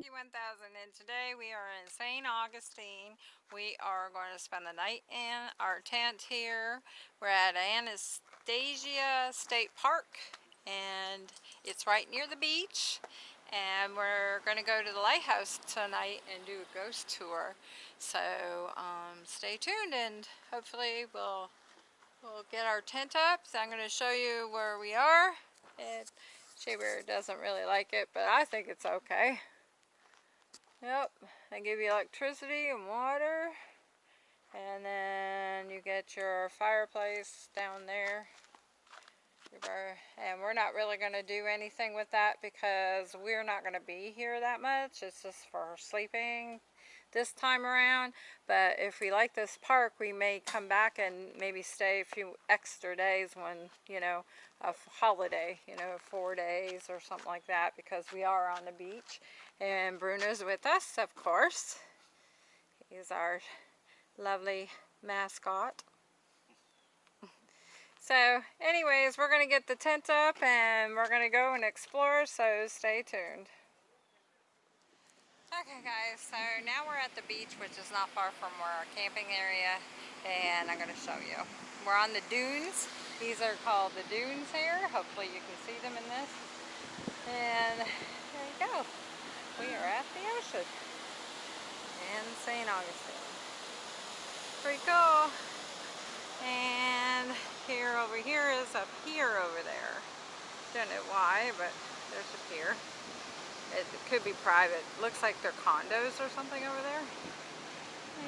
Jackie 1000 and today we are in St. Augustine. We are going to spend the night in our tent here. We're at Anastasia State Park and it's right near the beach and we're going to go to the lighthouse tonight and do a ghost tour. So um, stay tuned and hopefully we'll, we'll get our tent up. So I'm going to show you where we are. And Shaver doesn't really like it, but I think it's okay. Yep, they give you electricity and water. And then you get your fireplace down there. And we're not really going to do anything with that because we're not going to be here that much. It's just for sleeping this time around. But if we like this park, we may come back and maybe stay a few extra days when, you know, a holiday, you know, four days or something like that because we are on the beach. And Bruno's with us, of course. He's our lovely mascot. So anyways, we're going to get the tent up and we're going to go and explore, so stay tuned. Okay guys, so now we're at the beach, which is not far from our camping area, and I'm going to show you. We're on the dunes. These are called the dunes here. Hopefully you can see them in this. And there you go. We are at the ocean in St. Augustine. Pretty cool. And here over here is a pier over there. Don't know why, but there's a pier. It could be private. Looks like they're condos or something over there.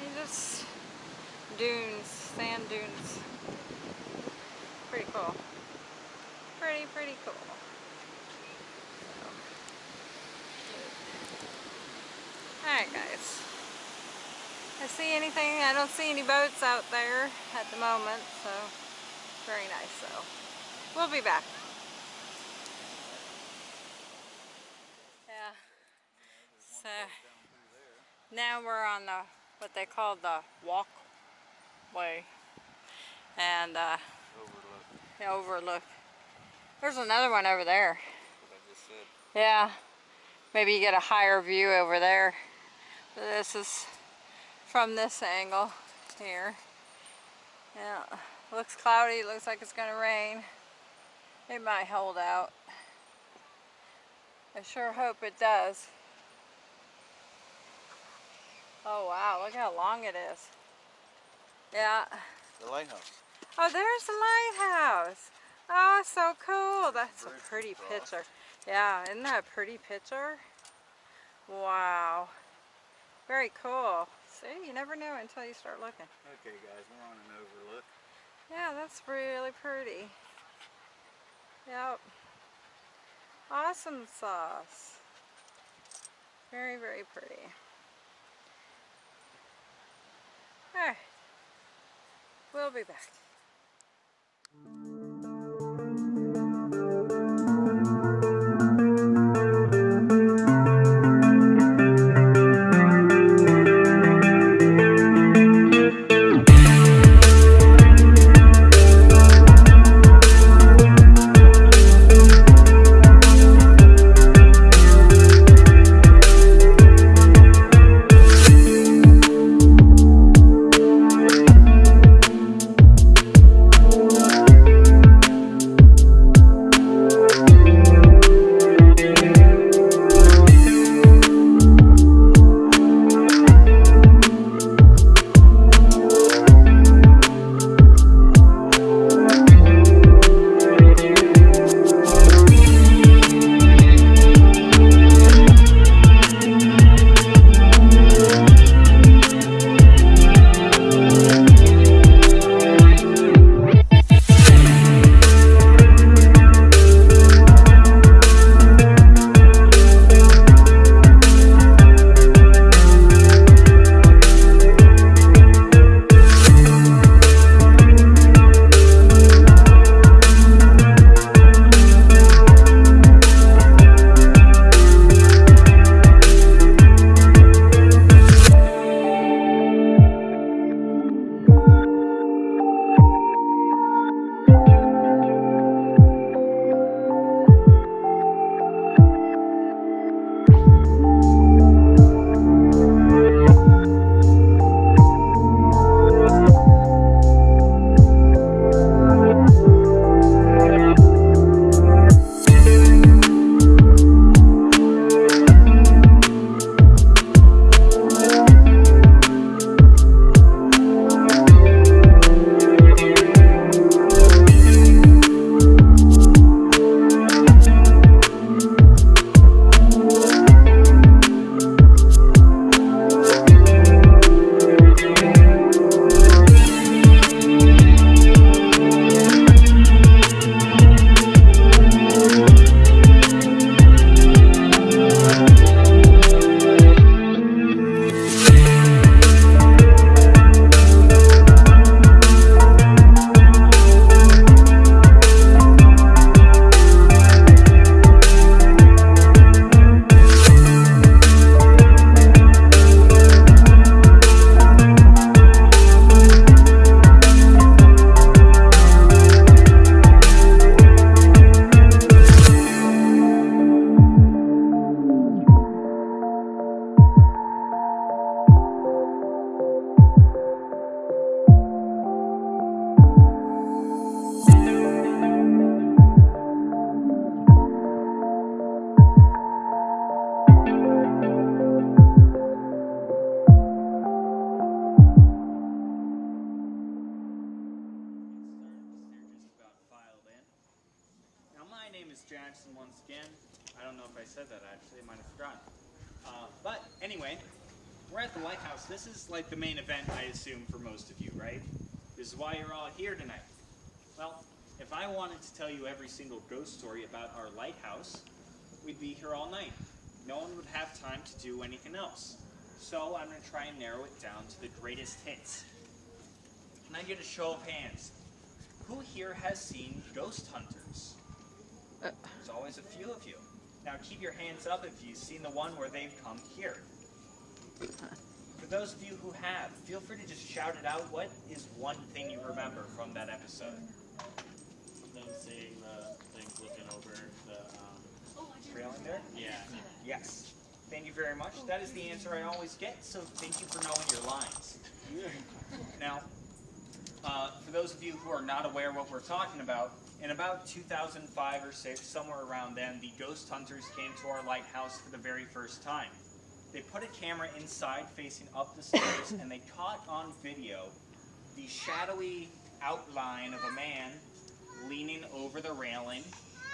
And just dunes, sand dunes. Pretty cool. Pretty, pretty cool. Alright guys. I see anything, I don't see any boats out there at the moment, so very nice so. We'll be back. Yeah. So now we're on the what they call the walkway and uh, overlook. The overlook. There's another one over there. Yeah, maybe you get a higher view over there. This is from this angle here. Yeah, looks cloudy. Looks like it's gonna rain. It might hold out. I sure hope it does. Oh wow, look how long it is. Yeah. The lighthouse. Oh, there's the lighthouse. Oh, so cool. That's Very a pretty picture. Yeah, isn't that a pretty picture? Wow. Very cool. See, you never know until you start looking. Okay guys, we're on an overlook. Yeah, that's really pretty. Yep. Awesome sauce. Very, very pretty. Alright. We'll be back. Do anything else. So I'm going to try and narrow it down to the greatest hits. Can I get a show of hands? Who here has seen Ghost Hunters? Uh. There's always a few of you. Now keep your hands up if you've seen the one where they've come here. For those of you who have, feel free to just shout it out. What is one thing you remember from that episode? Them seeing the things looking over the, um, Railing there? yeah. Yes. Thank you very much. That is the answer I always get, so thank you for knowing your lines. Now, uh, for those of you who are not aware what we're talking about, in about 2005 or 6, somewhere around then, the ghost hunters came to our lighthouse for the very first time. They put a camera inside facing up the stairs and they caught on video the shadowy outline of a man leaning over the railing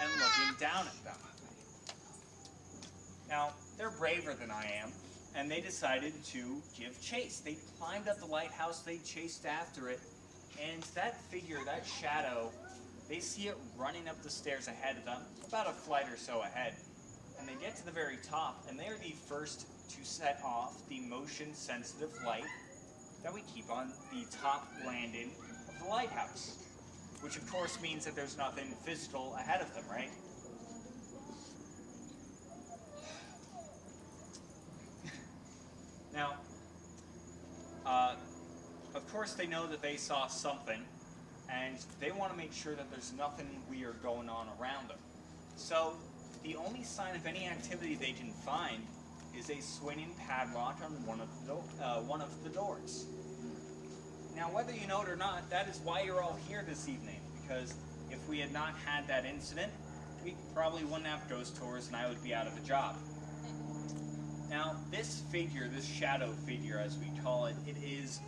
and looking down at them. Now, they're braver than I am, and they decided to give chase. They climbed up the lighthouse, they chased after it, and that figure, that shadow, they see it running up the stairs ahead of them, about a flight or so ahead. And they get to the very top, and they're the first to set off the motion sensitive light that we keep on the top landing of the lighthouse. Which, of course, means that there's nothing physical ahead of them, right? Now, uh, of course, they know that they saw something, and they want to make sure that there's nothing weird going on around them. So, the only sign of any activity they can find is a swinging padlock on one of the, uh, one of the doors. Now, whether you know it or not, that is why you're all here this evening, because if we had not had that incident, we probably wouldn't have ghost tours and I would be out of a job. Now, this figure, this shadow figure as we call it, it is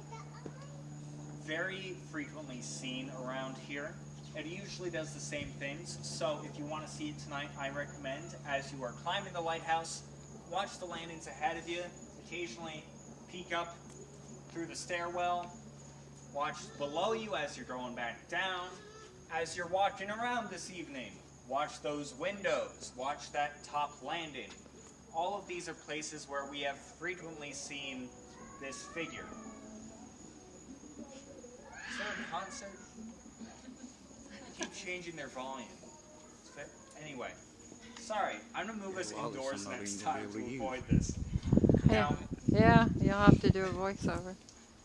very frequently seen around here. It usually does the same things, so if you want to see it tonight, I recommend as you are climbing the lighthouse, watch the landings ahead of you, occasionally peek up through the stairwell, watch below you as you're going back down, as you're walking around this evening, watch those windows, watch that top landing. All of these are places where we have frequently seen this figure. Is there a concert? They keep changing their volume. Anyway, sorry, I'm gonna move us well, indoors next time be to able to avoid this. Yeah, Now, yeah, you'll have to do a voiceover.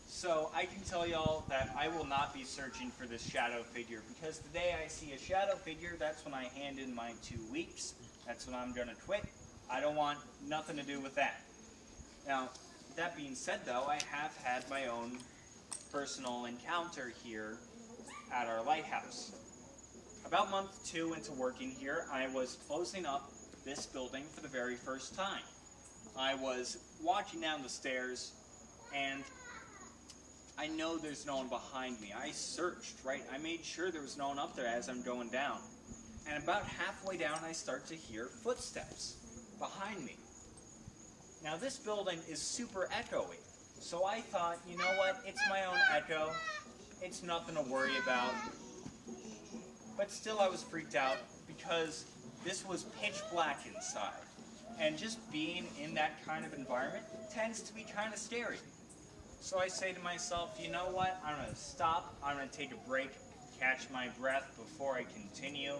so I can tell y'all that I will not be searching for this shadow figure because the day I see a shadow figure, that's when I hand in my two weeks. That's when I'm gonna quit. I don't want nothing to do with that. Now, that being said though, I have had my own personal encounter here at our lighthouse. About month two into working here, I was closing up this building for the very first time. I was walking down the stairs and I know there's no one behind me. I searched, right? I made sure there was no one up there as I'm going down. And about halfway down, I start to hear footsteps behind me. Now, this building is super echoey. So I thought, you know what? It's my own echo. It's nothing to worry about. But still, I was freaked out because this was pitch black inside. And just being in that kind of environment tends to be kind of scary. So I say to myself, you know what? I'm going to stop. I'm going to take a break, catch my breath before I continue.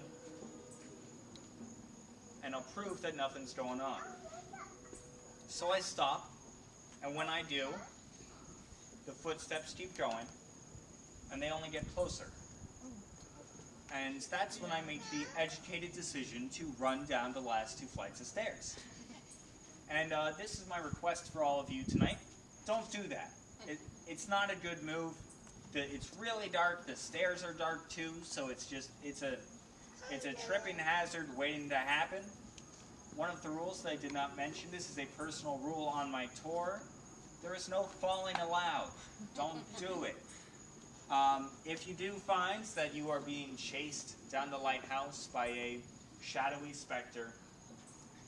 And I'll prove that nothing's going on. So I stop, and when I do, the footsteps keep going, and they only get closer. And that's when I make the educated decision to run down the last two flights of stairs. And uh, this is my request for all of you tonight. Don't do that. It, it's not a good move. The, it's really dark. The stairs are dark too, so it's just it's a it's a tripping hazard waiting to happen. One of the rules that I did not mention. This is a personal rule on my tour. There is no falling allowed. Don't do it. Um, if you do find that you are being chased down the lighthouse by a shadowy specter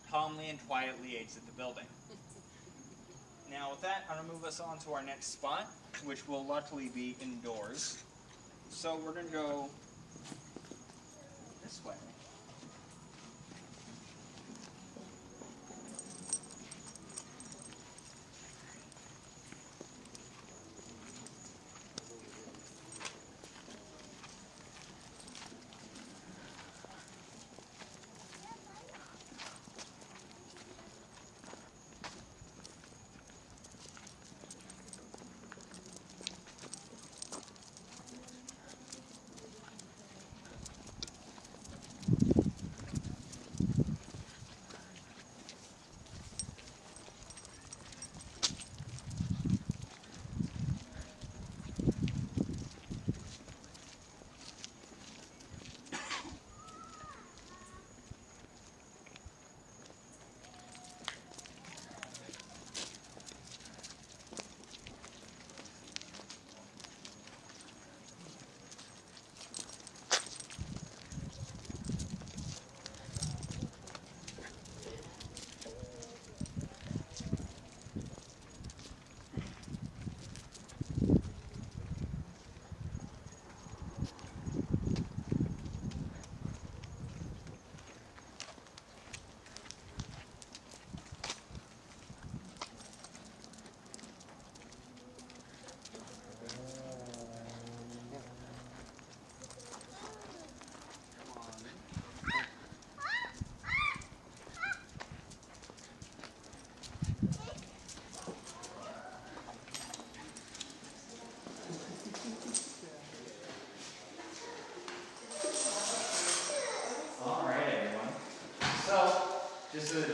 calmly and quietly exit the building. Now with that, I'm gonna move us on to our next spot, which will luckily be indoors. So we're gonna go this way.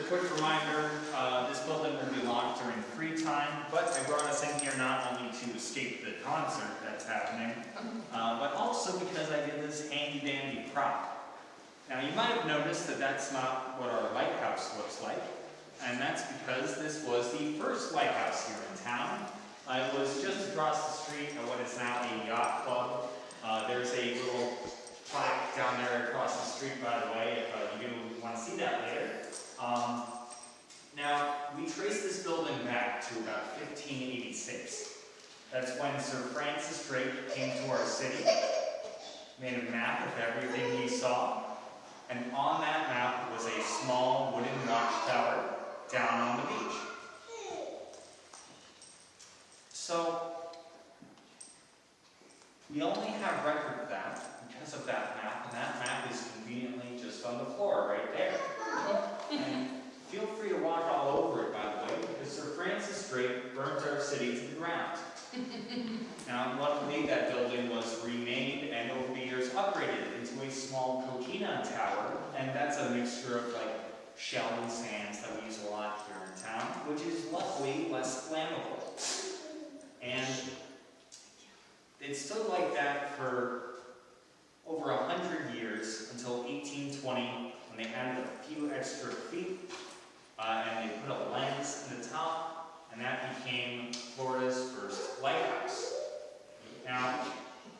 A quick reminder, uh, this building will be locked during free time, but I brought us in here not only to escape the concert that's happening, uh, but also because I did this handy dandy prop. Now, you might have noticed that that's not what our lighthouse looks like, and that's because this was the first lighthouse here in town. Uh, it was just across the street at what is now a yacht club. Uh, there's a little plaque down there across the street, by the way, if uh, you want to see that later. Um, now, we trace this building back to about 1586. That's when Sir Francis Drake came to our city, made a map of everything he saw, and on that map was a small wooden watchtower down on the beach. So, we only have record of that because of that map, and that map is conveniently just on the floor right there. And feel free to walk all over it, by the way, because Sir Francis Drake burnt our city to the ground. Now, luckily, that building was remade and over the years upgraded into a small coquina tower, and that's a mixture of like shell and sands that we use a lot here in town, which is luckily less flammable. And it stood like that for over a hundred years until 1820 when they added a few extra feet uh, and they put a lens in the top and that became Florida's first lighthouse. Now,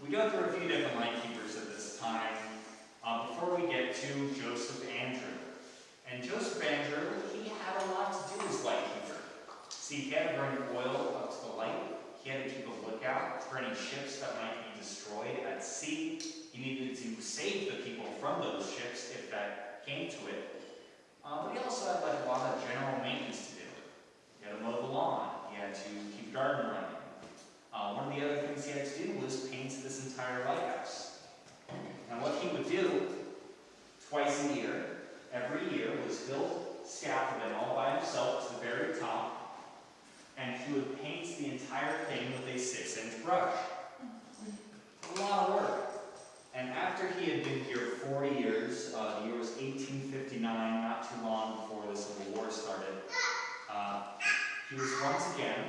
we go through a few different lightkeepers at this time uh, before we get to Joseph Andreu. And Joseph Andreu, he had a lot to do as lightkeeper. See, he had to bring oil up to the light. He had to keep a lookout for any ships that might be destroyed at sea. He needed to save the people from those ships if that came to it. Uh, but he also had like a lot of general maintenance to do. He had to mow the lawn. He had to keep the garden running. Uh, one of the other things he had to do was paint this entire lighthouse. Now what he would do twice a year, every year, was build scaffolding all by himself to the very top, and he would paint the entire thing with a six-inch brush. A lot of work. And after he had been here 40 years, uh, the year was 1859, not too long before the Civil War started, uh, he was once again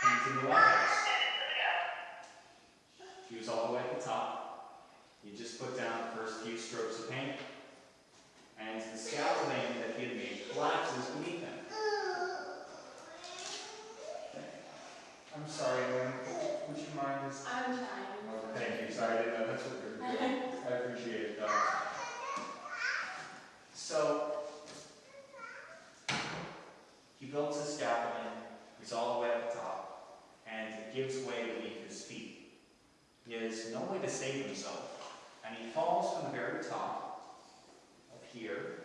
painting the White House. He was all the way at the top. He just put down the first few strokes of paint, and the scaffolding that he had made collapses beneath him. I'm sorry, Lynn. Would you mind just I'm fine. Oh, Thank you, sorry, I didn't know that's what you were doing. I appreciate it. So he builds his scaffolding, he's all the way at the top, and it gives way beneath his feet. He has no way to save himself, and he falls from the very top, up here.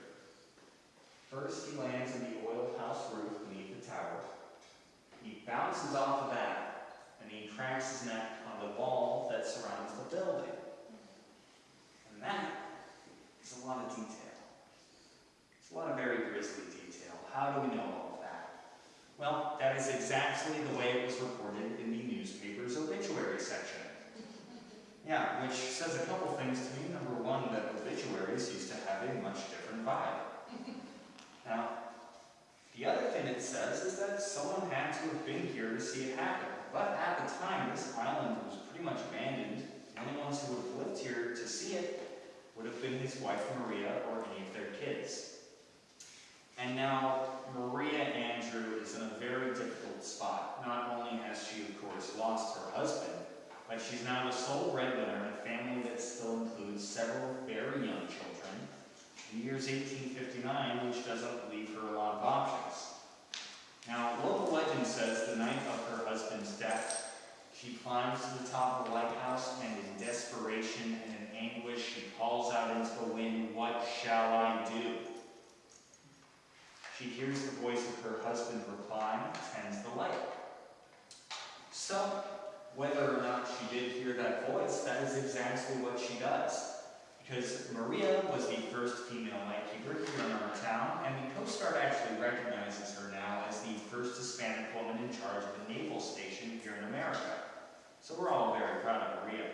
First, he lands in the oil house roof beneath the tower. He bounces off of that, and he cracks his neck on the wall that surrounds the building. And that is a lot of detail. It's a lot of very grisly detail. How do we know all of that? Well, that is exactly the way it was reported in the newspaper's obituary section. Yeah, which says a couple things to me. Number one, that obituaries used to have a much different vibe. Now, the other thing it says is that someone had to have been here to see it happen. But at the time, this island was pretty much abandoned. The only ones who would have lived here to see it would have been his wife Maria or any of their kids. And now Maria Andreu is in a very difficult spot. Not only has she, of course, lost her husband, but she's now the sole breadwinner in a family that still includes several very young children. The year's 1859, which doesn't leave her a lot of options. Now, local legend says the night of her husband's death, she climbs to the top of the lighthouse and in desperation anguish, she calls out into the wind, What shall I do? She hears the voice of her husband reply, tends the light. So, whether or not she did hear that voice, that is exactly what she does. Because Maria was the first female lightkeeper here in our town, and the Coast Guard actually recognizes her now as the first Hispanic woman in charge of a naval station here in America. So we're all very proud of Maria.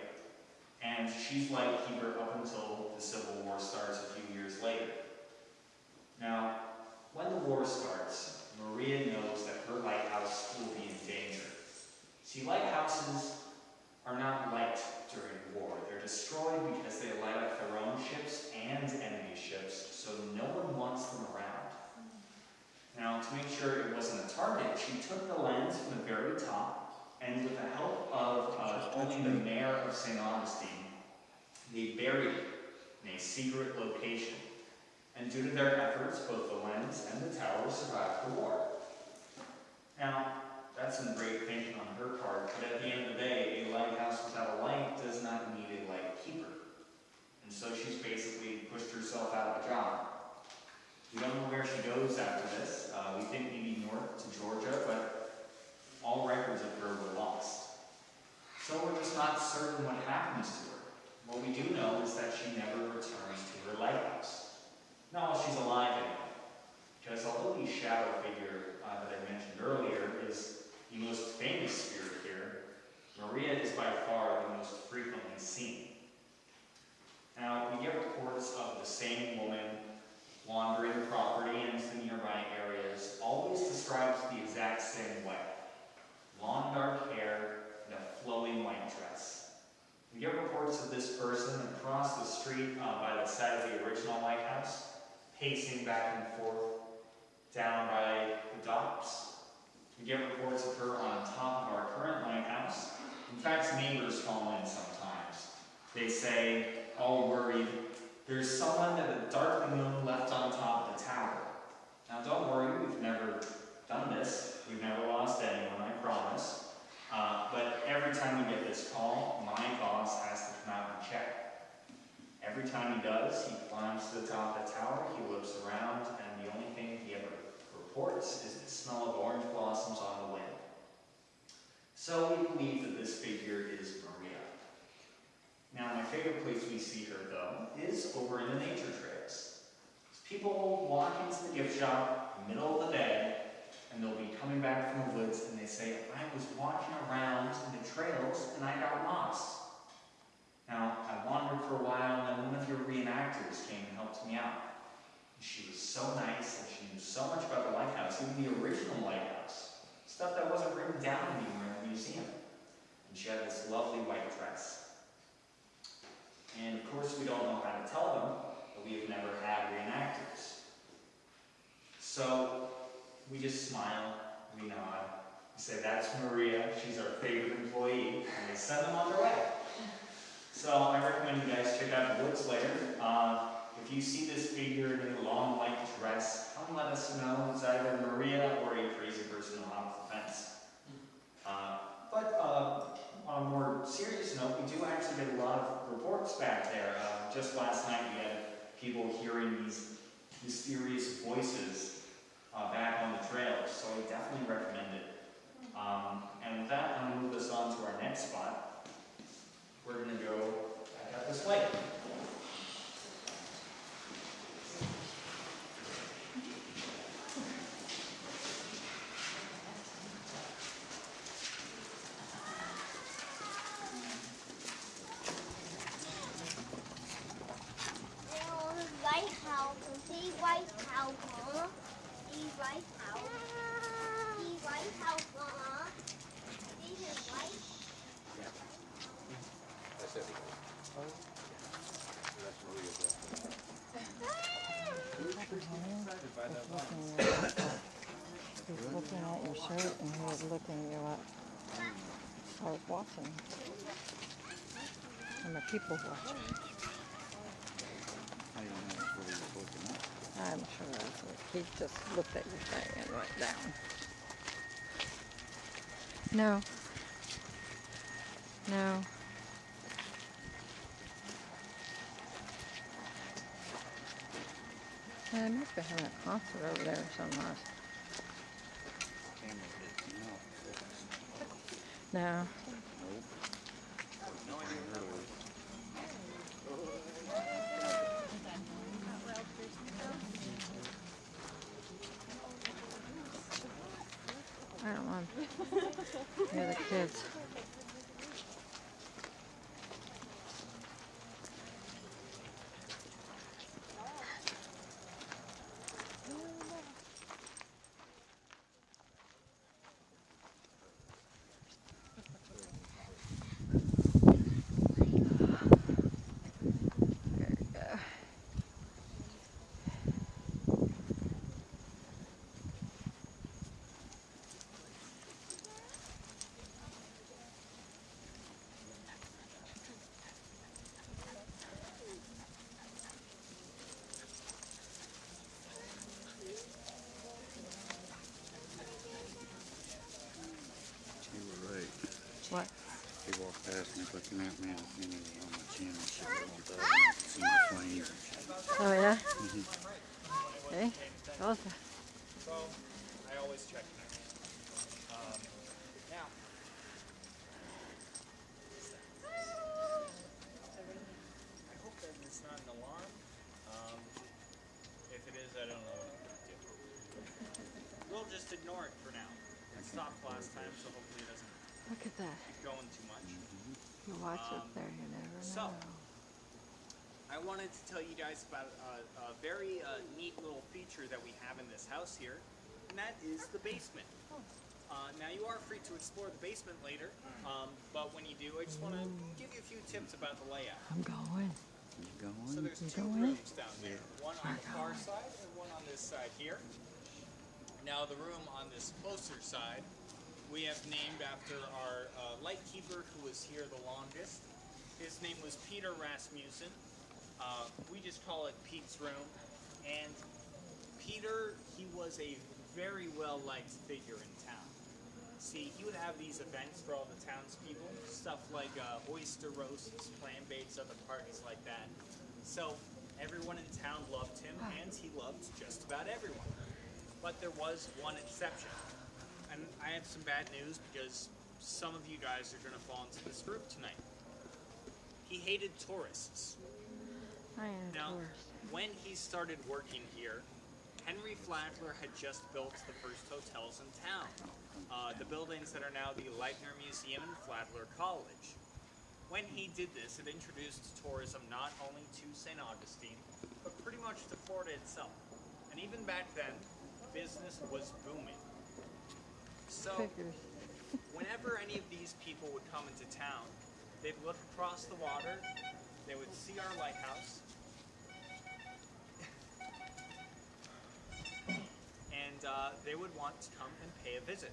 And she's lightkeeper up until the Civil War starts a few years later. Now, when the war starts, Maria knows that her lighthouse will be in danger. See, lighthouses are not liked during war. They're destroyed because they light up their own ships and enemy ships, so no one wants them around. Now, to make sure it wasn't a target, she took the lens from the very top, and with the help of uh, only the mayor of St. Augustine, buried in a secret location. And due to their efforts, both the lens and the tower survived the war. Now, that's some great thinking on her part, but at the end of the day, a lighthouse without a light does not need a light keeper. And so she's basically pushed herself out of a job. We don't know where she goes after this. Uh, we think maybe north to Georgia, but all records of her were lost. So we're just not certain what happens to her. What we do know is that she never returns to her lighthouse. Not while she's alive anyway. Because although the shadow figure uh, that I mentioned earlier is the most famous spirit here, Maria is by far the most frequently seen. Now, we get reports of the same woman wandering property into the nearby areas, always described the exact same way. Long dark hair and a flowing white dress. We get reports of this person across the street uh, by the side of the original lighthouse, pacing back and forth, down by the docks. We get reports of her on top of our current lighthouse. In fact, neighbors call in sometimes. They say, all worried, there's someone that a dark moon left on top of the tower. Now don't worry, we've never done this. We've never lost anyone, I promise. Uh, but every time we get this call, my boss has to come out and check. Every time he does, he climbs to the top of the tower, he looks around, and the only thing he ever reports is the smell of orange blossoms on the wind. So we believe that this figure is Maria. Now, my favorite place we see her, though, is over in the nature trails. People walk into the gift shop middle of the day, and they'll be coming back from the woods, and they say, I was walking around in the trails, and I got lost. Now, I wandered for a while, and then one of your reenactors came and helped me out. And she was so nice, and she knew so much about the lighthouse, even the original lighthouse. Stuff that wasn't written down anywhere in the museum. And she had this lovely white dress. And of course, we don't know how to tell them, but we have never had reenactors. So, we just smile, we nod, we say, that's Maria, she's our favorite employee, and we send them on their way. So I recommend you guys check out Woods later. Uh, if you see this figure in a long white dress, come let us know. It's either Maria or a crazy person on top the fence. Uh, but uh, on a more serious note, we do actually get a lot of reports back there. Uh, just last night we had people hearing these mysterious voices uh, back on the trails, so I definitely recommend it. Um, and with that, I'm going to move us on to our next spot. We're going to go back up this way. Oh, the lighthouse. See White House, huh? See White House. See White House, huh? See his white. That's it. That's Maria's. He was looking at your shirt and he was looking you up. I was watching. I'm a people watcher. I don't know that's what he was looking at. I'm sure that's what he just looked at your thing and went down. No. No. Yeah, they must be having a concert over there somewhere. Camera didn't. No. No idea where it was. I don't want the other kids. There you go. You were right. What? He walked past me looking at me and he was on my chin and shit. I want that. I want see my flames and shit. Oh yeah? Mhm. Okay. Well, So, I always check that. Um, now, I hope that it's not an alarm. Um, if it is, I don't know what I'm gonna do. We'll just ignore it for now. It stopped last time, so hopefully it doesn't look at that. keep going too much. You watch Um, up there, you never so- know. I wanted to tell you guys about a, a very uh, neat little feature that we have in this house here, and that is the basement. Uh, now you are free to explore the basement later, um, but when you do, I just want to give you a few tips about the layout. I'm going. You So going? So there's two going? rooms down there, one on the far side and one on this side here. Now the room on this closer side, we have named after our uh, lightkeeper who was here the longest. His name was Peter Rasmussen. Uh, we just call it Pete's room. And Peter, he was a very well liked figure in town. See, he would have these events for all the townspeople, stuff like uh, oyster roasts, clam bakes, other parties like that. So everyone in town loved him, and he loved just about everyone. But there was one exception. And I have some bad news because some of you guys are going to fall into this group tonight. He hated tourists. I am Now, tourist. when he started working here, Henry Flagler had just built the first hotels in town. Uh, the buildings that are now the Lightner Museum and Flagler College. When he did this, it introduced tourism not only to St. Augustine, but pretty much to Florida itself. And even back then, business was booming. So, whenever any of these people would come into town, they'd look across the water, they would see our lighthouse, and uh, they would want to come and pay a visit.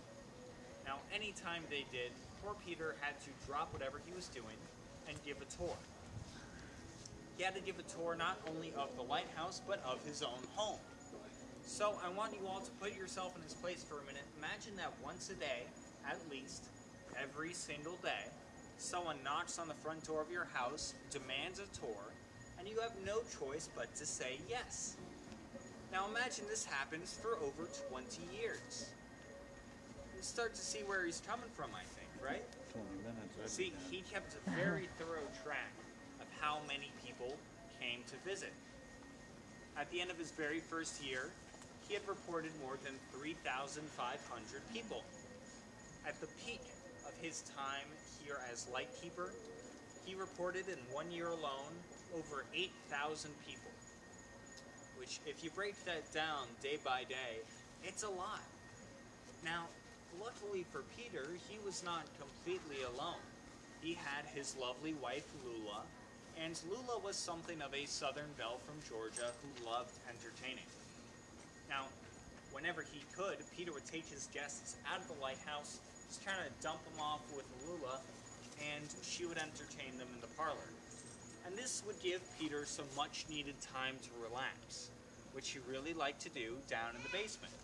Now, anytime they did, poor Peter had to drop whatever he was doing and give a tour. He had to give a tour not only of the lighthouse, but of his own home. So I want you all to put yourself in his place for a minute. Imagine that once a day, at least, every single day, someone knocks on the front door of your house, demands a tour, and you have no choice but to say yes. Now imagine this happens for over 20 years. You start to see where he's coming from, I think, right? Twenty minutes. that'd See, done. he kept a very thorough track of how many people came to visit. At the end of his very first year, he had reported more than 3,500 people. At the peak of his time here as lightkeeper, he reported in one year alone over 8,000 people. Which, if you break that down day by day, it's a lot. Now, luckily for Peter, he was not completely alone. He had his lovely wife Lula, and Lula was something of a southern belle from Georgia who loved entertaining. Now, whenever he could, Peter would take his guests out of the lighthouse, just kind of dump them off with Lula, and she would entertain them in the parlor. And this would give Peter some much needed time to relax, which he really liked to do down in the basement.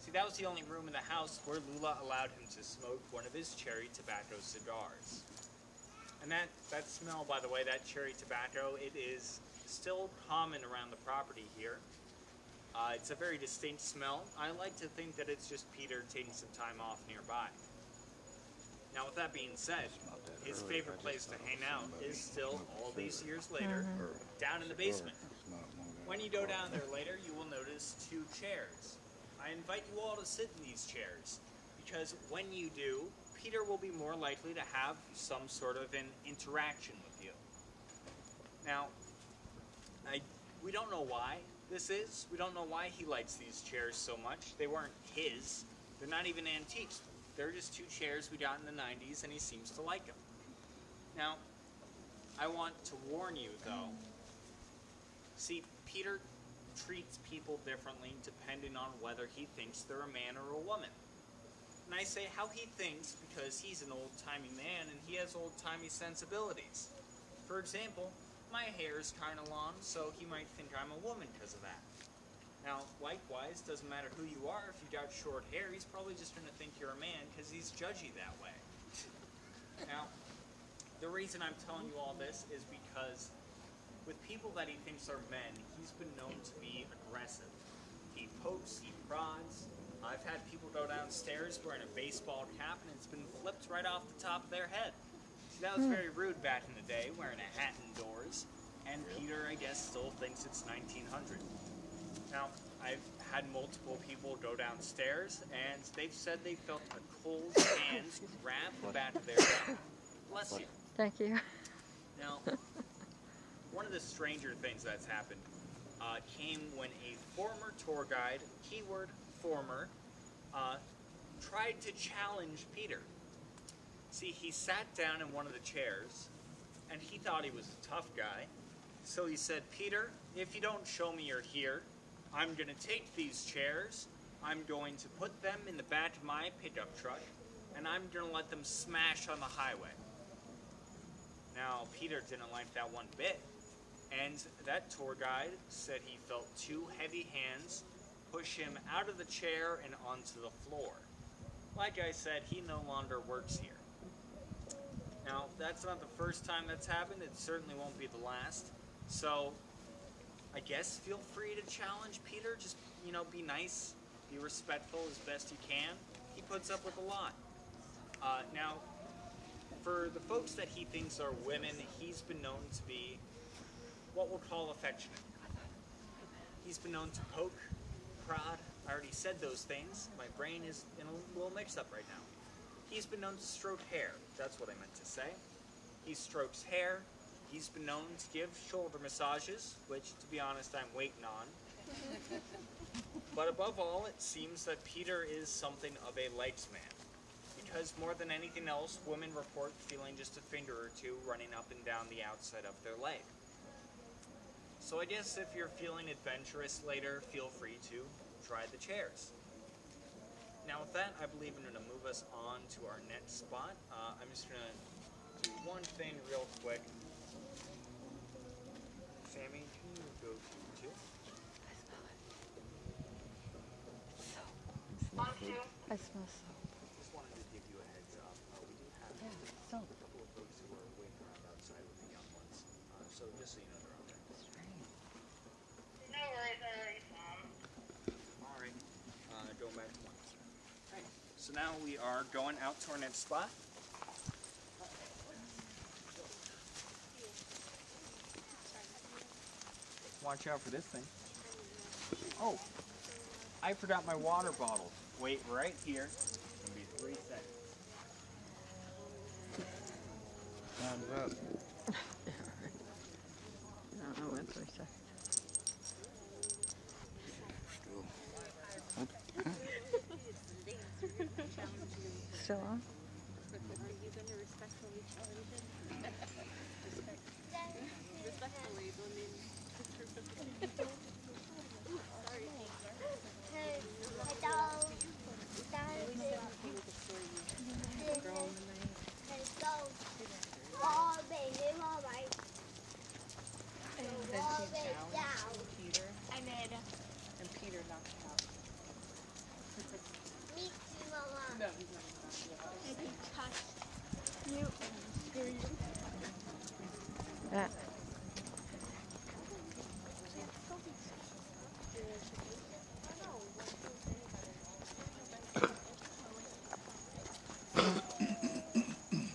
See, that was the only room in the house where Lula allowed him to smoke one of his cherry tobacco cigars. And that, that smell, by the way, that cherry tobacco, it is still common around the property here. Uh, it's a very distinct smell. I like to think that it's just Peter taking some time off nearby. Now, with that being said, his early. favorite place to hang out is still, all these years later, Or down in the basement. It's not one of When you go down there later, you will notice two chairs. I invite you all to sit in these chairs because when you do, Peter will be more likely to have some sort of an interaction with you. Now, I we don't know why this is. We don't know why he likes these chairs so much. They weren't his. They're not even antiques. They're just two chairs we got in the 90s and he seems to like them. Now, I want to warn you though. See, Peter treats people differently depending on whether he thinks they're a man or a woman. And I say how he thinks because he's an old timey man and he has old timey sensibilities. For example, my hair is kind of long, so he might think I'm a woman because of that. Now, likewise, doesn't matter who you are, if you got short hair, he's probably just going to think you're a man because he's judgy that way. Now, the reason I'm telling you all this is because with people that he thinks are men, he's been known to be aggressive. He pokes, he prods. I've had people go downstairs wearing a baseball cap and it's been flipped right off the top of their head. That was very rude back in the day, wearing a hat indoors. And Peter, I guess, still thinks it's 1900. Now, I've had multiple people go downstairs and they've said they felt a cold hand grab the back of their head. Bless you. Thank you. Now, one of the stranger things that's happened uh, came when a former tour guide, keyword former, uh, tried to challenge Peter. See, he sat down in one of the chairs and he thought he was a tough guy. So he said, Peter, if you don't show me you're here, I'm going to take these chairs, I'm going to put them in the back of my pickup truck, and I'm going to let them smash on the highway. Now, Peter didn't like that one bit, and that tour guide said he felt two heavy hands push him out of the chair and onto the floor. Like I said, he no longer works here. Now, that's not the first time that's happened, it certainly won't be the last. So, I guess feel free to challenge Peter, just, you know, be nice, be respectful as best you can. He puts up with a lot. Uh, now, for the folks that he thinks are women, he's been known to be what we'll call affectionate. He's been known to poke, prod. I already said those things. My brain is in a little mix up right now. He's been known to stroke hair. That's what I meant to say. He strokes hair. He's been known to give shoulder massages, which, to be honest, I'm waiting on. but above all, it seems that Peter is something of a legs man because more than anything else, women report feeling just a finger or two running up and down the outside of their leg. So I guess if you're feeling adventurous later, feel free to try the chairs. Now with that, I believe I'm going to move us on to our next spot. Uh, I'm just going to do one thing real quick. Sammy, can you go to two? I smell soap. Just wanted to give you a heads up. Uh, we do have Yeah, a soap. couple of folks now we are going out to our next spot. Watch out for this thing. Oh, I forgot my water bottle. Wait right here. Be three seconds. Time's up. I don't know when three seconds. Still on? Peter, I made and Peter knocked him out. me too, Mama. No, he's not knocked out. I can touch you and screw you. Yeah.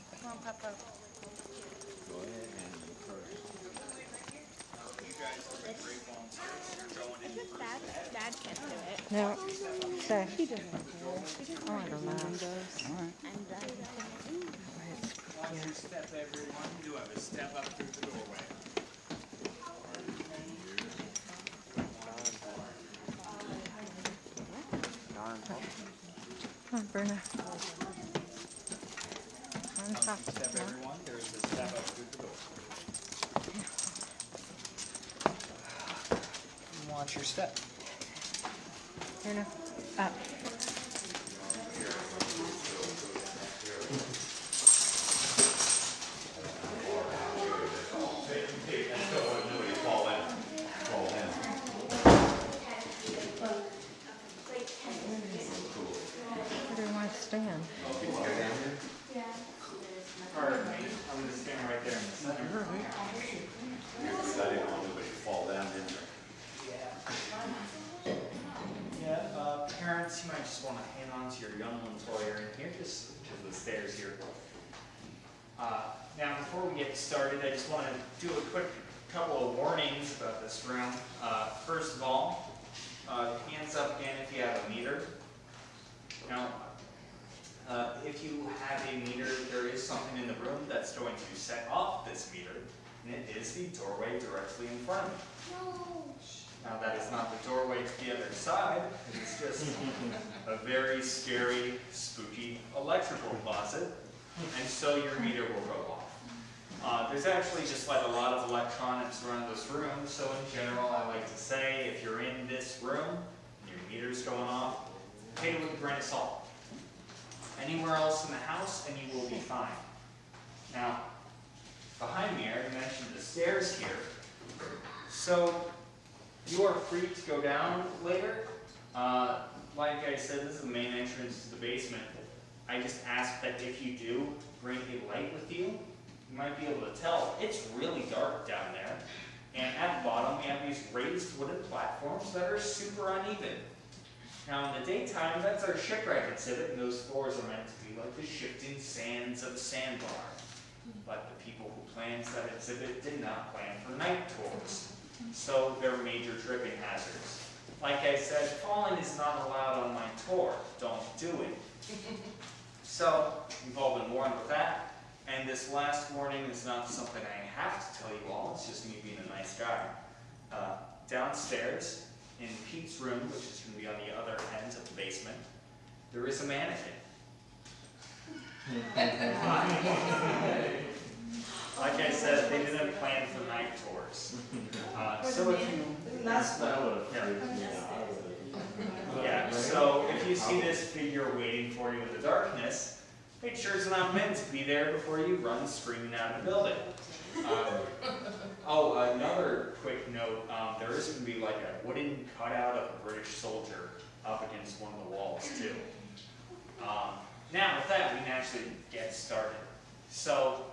Come on, Papa. Go ahead and encourage. You guys are the great volunteers. You're going in Dad, Dad can't do it. No. He doesn't care. I don't step, everyone. You do have a step up through the doorway. Come on, top. Step, everyone. There is a step up through the door. Watch your step. Bruno. Up. Where do you want to stand? Pardon me. I'm going to stand right there in the center. Yeah, uh, parents, you might just want to hang on to your young ones while you're in here, just to the stairs here. Uh, now, before we get started, I just want to do a quick couple of warnings about this room. Uh, first of all, uh, hands up again if you have a meter. Now, uh, if you have a meter, there is something in the room that's going to set off this meter, and it is the doorway directly in front of. No. Now, that is not the doorway to the other side, it's just a very scary, spooky electrical closet, and so your meter will go off. Uh, there's actually just like a lot of electronics around this room, so in general, I like to say, if you're in this room, and your meter's going off, take it with a grain of salt. Anywhere else in the house, and you will be fine. Now, behind me, I already mentioned the stairs here. So, you are free to go down later. Uh, like I said, this is the main entrance to the basement. I just ask that if you do bring a light with you, you might be able to tell. It's really dark down there. And at the bottom, we have these raised wooden platforms that are super uneven. Now, in the daytime, that's our shipwreck exhibit, and those floors are meant to be like the shifting sands of a sandbar. But the people who planned that exhibit did not plan for night tours so they're major tripping hazards. Like I said, falling is not allowed on my tour. Don't do it. So, we've all been warned with that. And this last warning is not something I have to tell you all, it's just me being a nice guy. Uh, downstairs, in Pete's room, which is going to be on the other end of the basement, there is a mannequin. Like I said, they didn't plan for night tours. Uh, so if you, yeah, so if you see this figure waiting for you in the darkness, make sure it's not meant to be there before you run screaming out of the building. Um, oh, another quick note, um, there is going to be like a wooden cutout of a British soldier up against one of the walls too. Um, now with that, we can actually get started. So,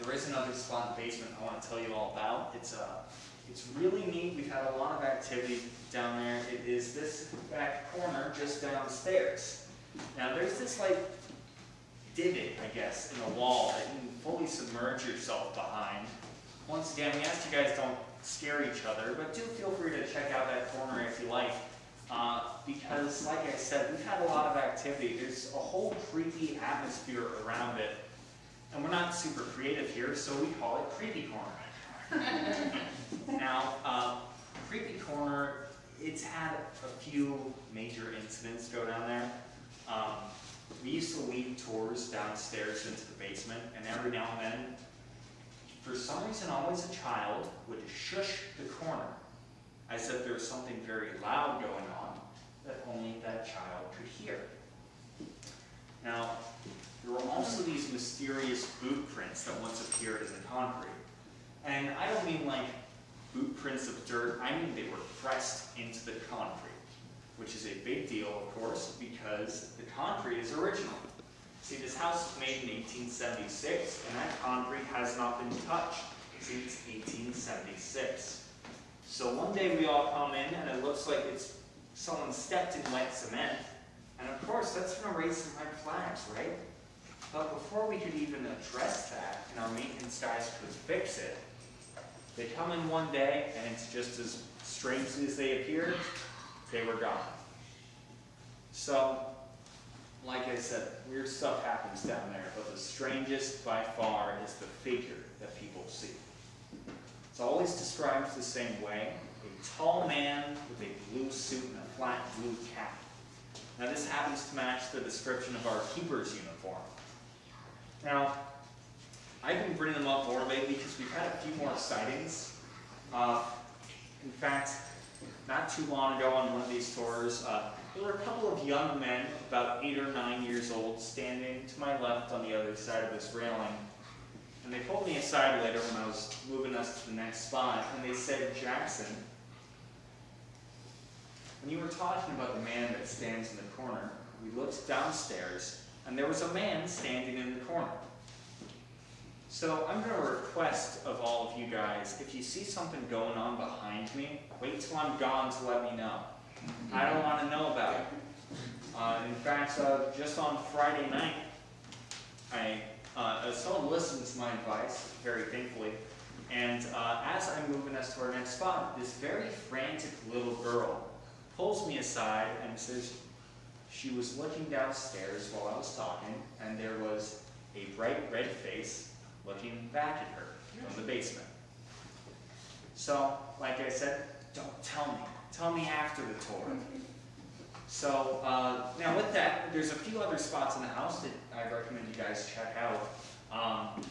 there is another spot in the basement I want to tell you all about. It's uh, it's really neat. We've had a lot of activity down there. It is this back corner just downstairs. Now there's this like divot, I guess, in the wall that you fully submerge yourself behind. Once again, we ask you guys don't scare each other, but do feel free to check out that corner if you like. Uh, because, like I said, we've had a lot of activity. There's a whole creepy atmosphere around it. And we're not super creative here, so we call it Creepy Corner. now, uh, Creepy Corner, it's had a few major incidents go down there. Um, we used to lead tours downstairs into the basement, and every now and then, for some reason, always a child would shush the corner, as if there was something very loud going on that only that child could hear. Now, there were also these mysterious boot prints that once appeared in the concrete. And I don't mean like boot prints of dirt, I mean they were pressed into the concrete which is a big deal, of course, because the concrete is original. See, this house was made in 1876, and that concrete has not been touched since 1876. So one day we all come in, and it looks like it's someone stepped in wet cement, and of course that's going to raise some red flags, right? But before we could even address that, and our maintenance guys could fix it, they come in one day, and it's just as strangely as they appeared, they were gone. So, like I said, weird stuff happens down there, but the strangest by far is the figure that people see. It's always described the same way, a tall man with a blue suit and a flat blue cap. Now this happens to match the description of our keeper's uniform. Now, I've been bringing them up more lately because we've had a few more sightings. Uh, in fact, not too long ago on one of these tours, uh, there were a couple of young men, about eight or nine years old, standing to my left on the other side of this railing. And they pulled me aside later when I was moving us to the next spot, and they said, Jackson, when you were talking about the man that stands in the corner, we looked downstairs, and there was a man standing in the corner. So I'm going to request of all of you guys, if you see something going on behind me, wait till I'm gone to let me know. I don't want to know about it. Uh, in fact, uh, just on Friday night, I uh, someone listened to my advice, very thankfully, and uh, as I'm moving us to our next spot, this very frantic little girl pulls me aside and says she was looking downstairs while I was talking, and there was a bright red face looking back at her from the basement. So, like I said, don't tell me. Tell me after the tour. So, uh, now with that, there's a few other spots in the house that I recommend you guys check out. Um,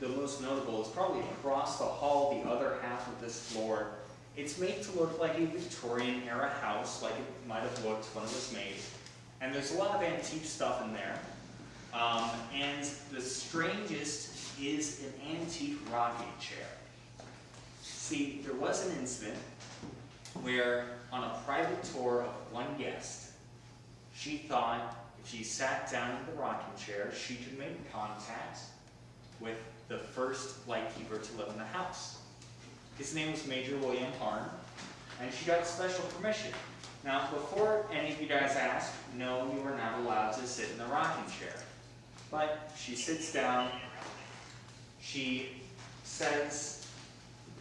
the most notable is probably across the hall, the other half of this floor. It's made to look like a Victorian era house, like it might have looked when it was made. And there's a lot of antique stuff in there. Um, and the strangest is an antique rocking chair. See, there was an incident where on a private tour of one guest, she thought if she sat down in the rocking chair, she could make contact with the first lightkeeper to live in the house. His name was Major William Harn, and she got special permission. Now, before any of you guys ask, no, you are not allowed to sit in the rocking chair. But she sits down, she says,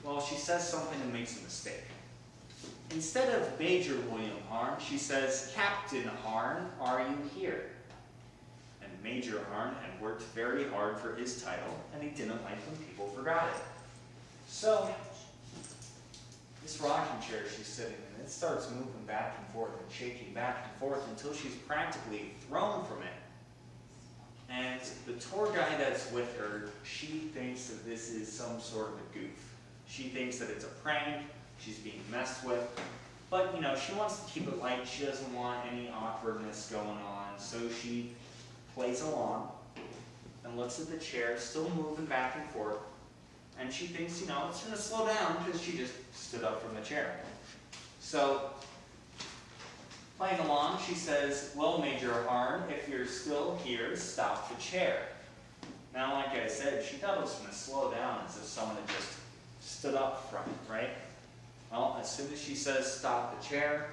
well, she says something and makes a mistake. Instead of Major William Harn, she says, Captain Harn, are you here? And Major Harn had worked very hard for his title, and he didn't like when people forgot it. So, this rocking chair she's sitting in, it starts moving back and forth and shaking back and forth until she's practically thrown from it. And the tour guide that's with her, she thinks that this is some sort of a goof. She thinks that it's a prank, she's being messed with. But, you know, she wants to keep it light. She doesn't want any awkwardness going on. So she plays along and looks at the chair, still moving back and forth. And she thinks, you know, it's going to slow down because she just stood up from the chair. So, playing along, she says, well, Major Harn, if you're still here, stop the chair. Now, like I said, she thought it was going to slow down as if someone had just stood up from it, right? Well, as soon as she says stop the chair,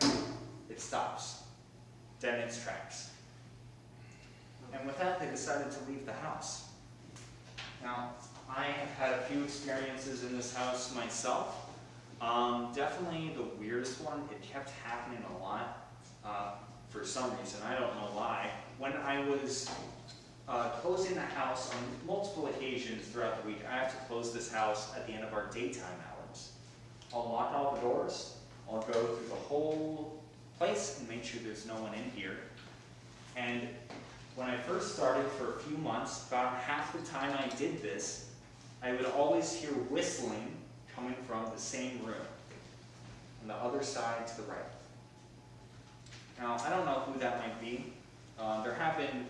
it stops. dead in its tracks. And with that, they decided to leave the house. Now, I have had a few experiences in this house myself. Um, definitely the weirdest one, it kept happening a lot uh, for some reason. I don't know why. When I was uh, closing the house on multiple occasions throughout the week, I have to close this house at the end of our daytime hours. I'll lock all the doors, I'll go through the whole place and make sure there's no one in here. And when I first started for a few months, about half the time I did this, I would always hear whistling coming from the same room, on the other side to the right. Now, I don't know who that might be. Uh, there have been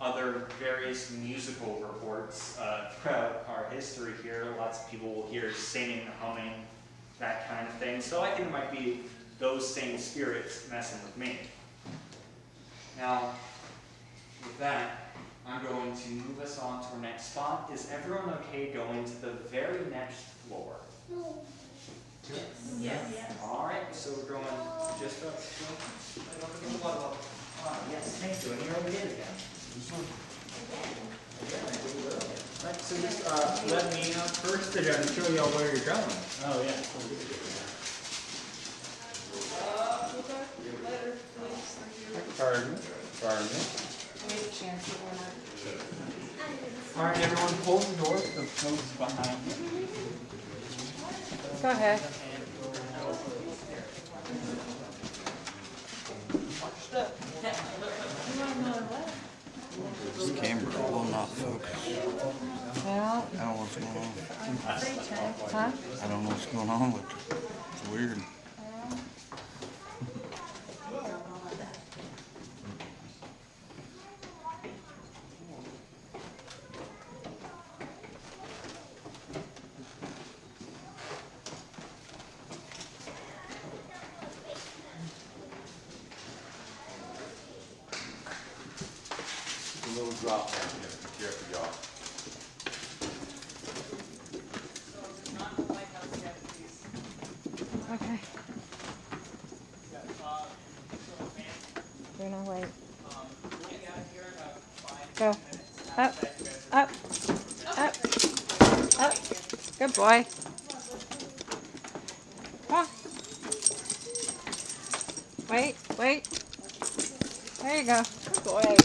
other various musical reports uh, throughout our history here. Lots of people will hear singing, humming, that kind of thing. So I think it might be those same spirits messing with me. Now, with that, I'm going to move us on to our next spot. Is everyone okay going to the very next floor? No. Yes. All right, so we're going just up. Ah, yes, thank you. And here we did again. Right, so just uh, let me know first, and I'll show you all where you're going. Oh, yeah. Pardon, pardon me. Wait, chance you wanna. All right, everyone, close the door. The close behind you. Go ahead. This camera will not focus. Well, I don't know what's going on. huh? I don't know what's going on with it. It's weird. Be careful, y'all. Okay. You're not wait. Go. Up, up, up, up. Good boy. Come on. Wait, wait. There you go. Good boy.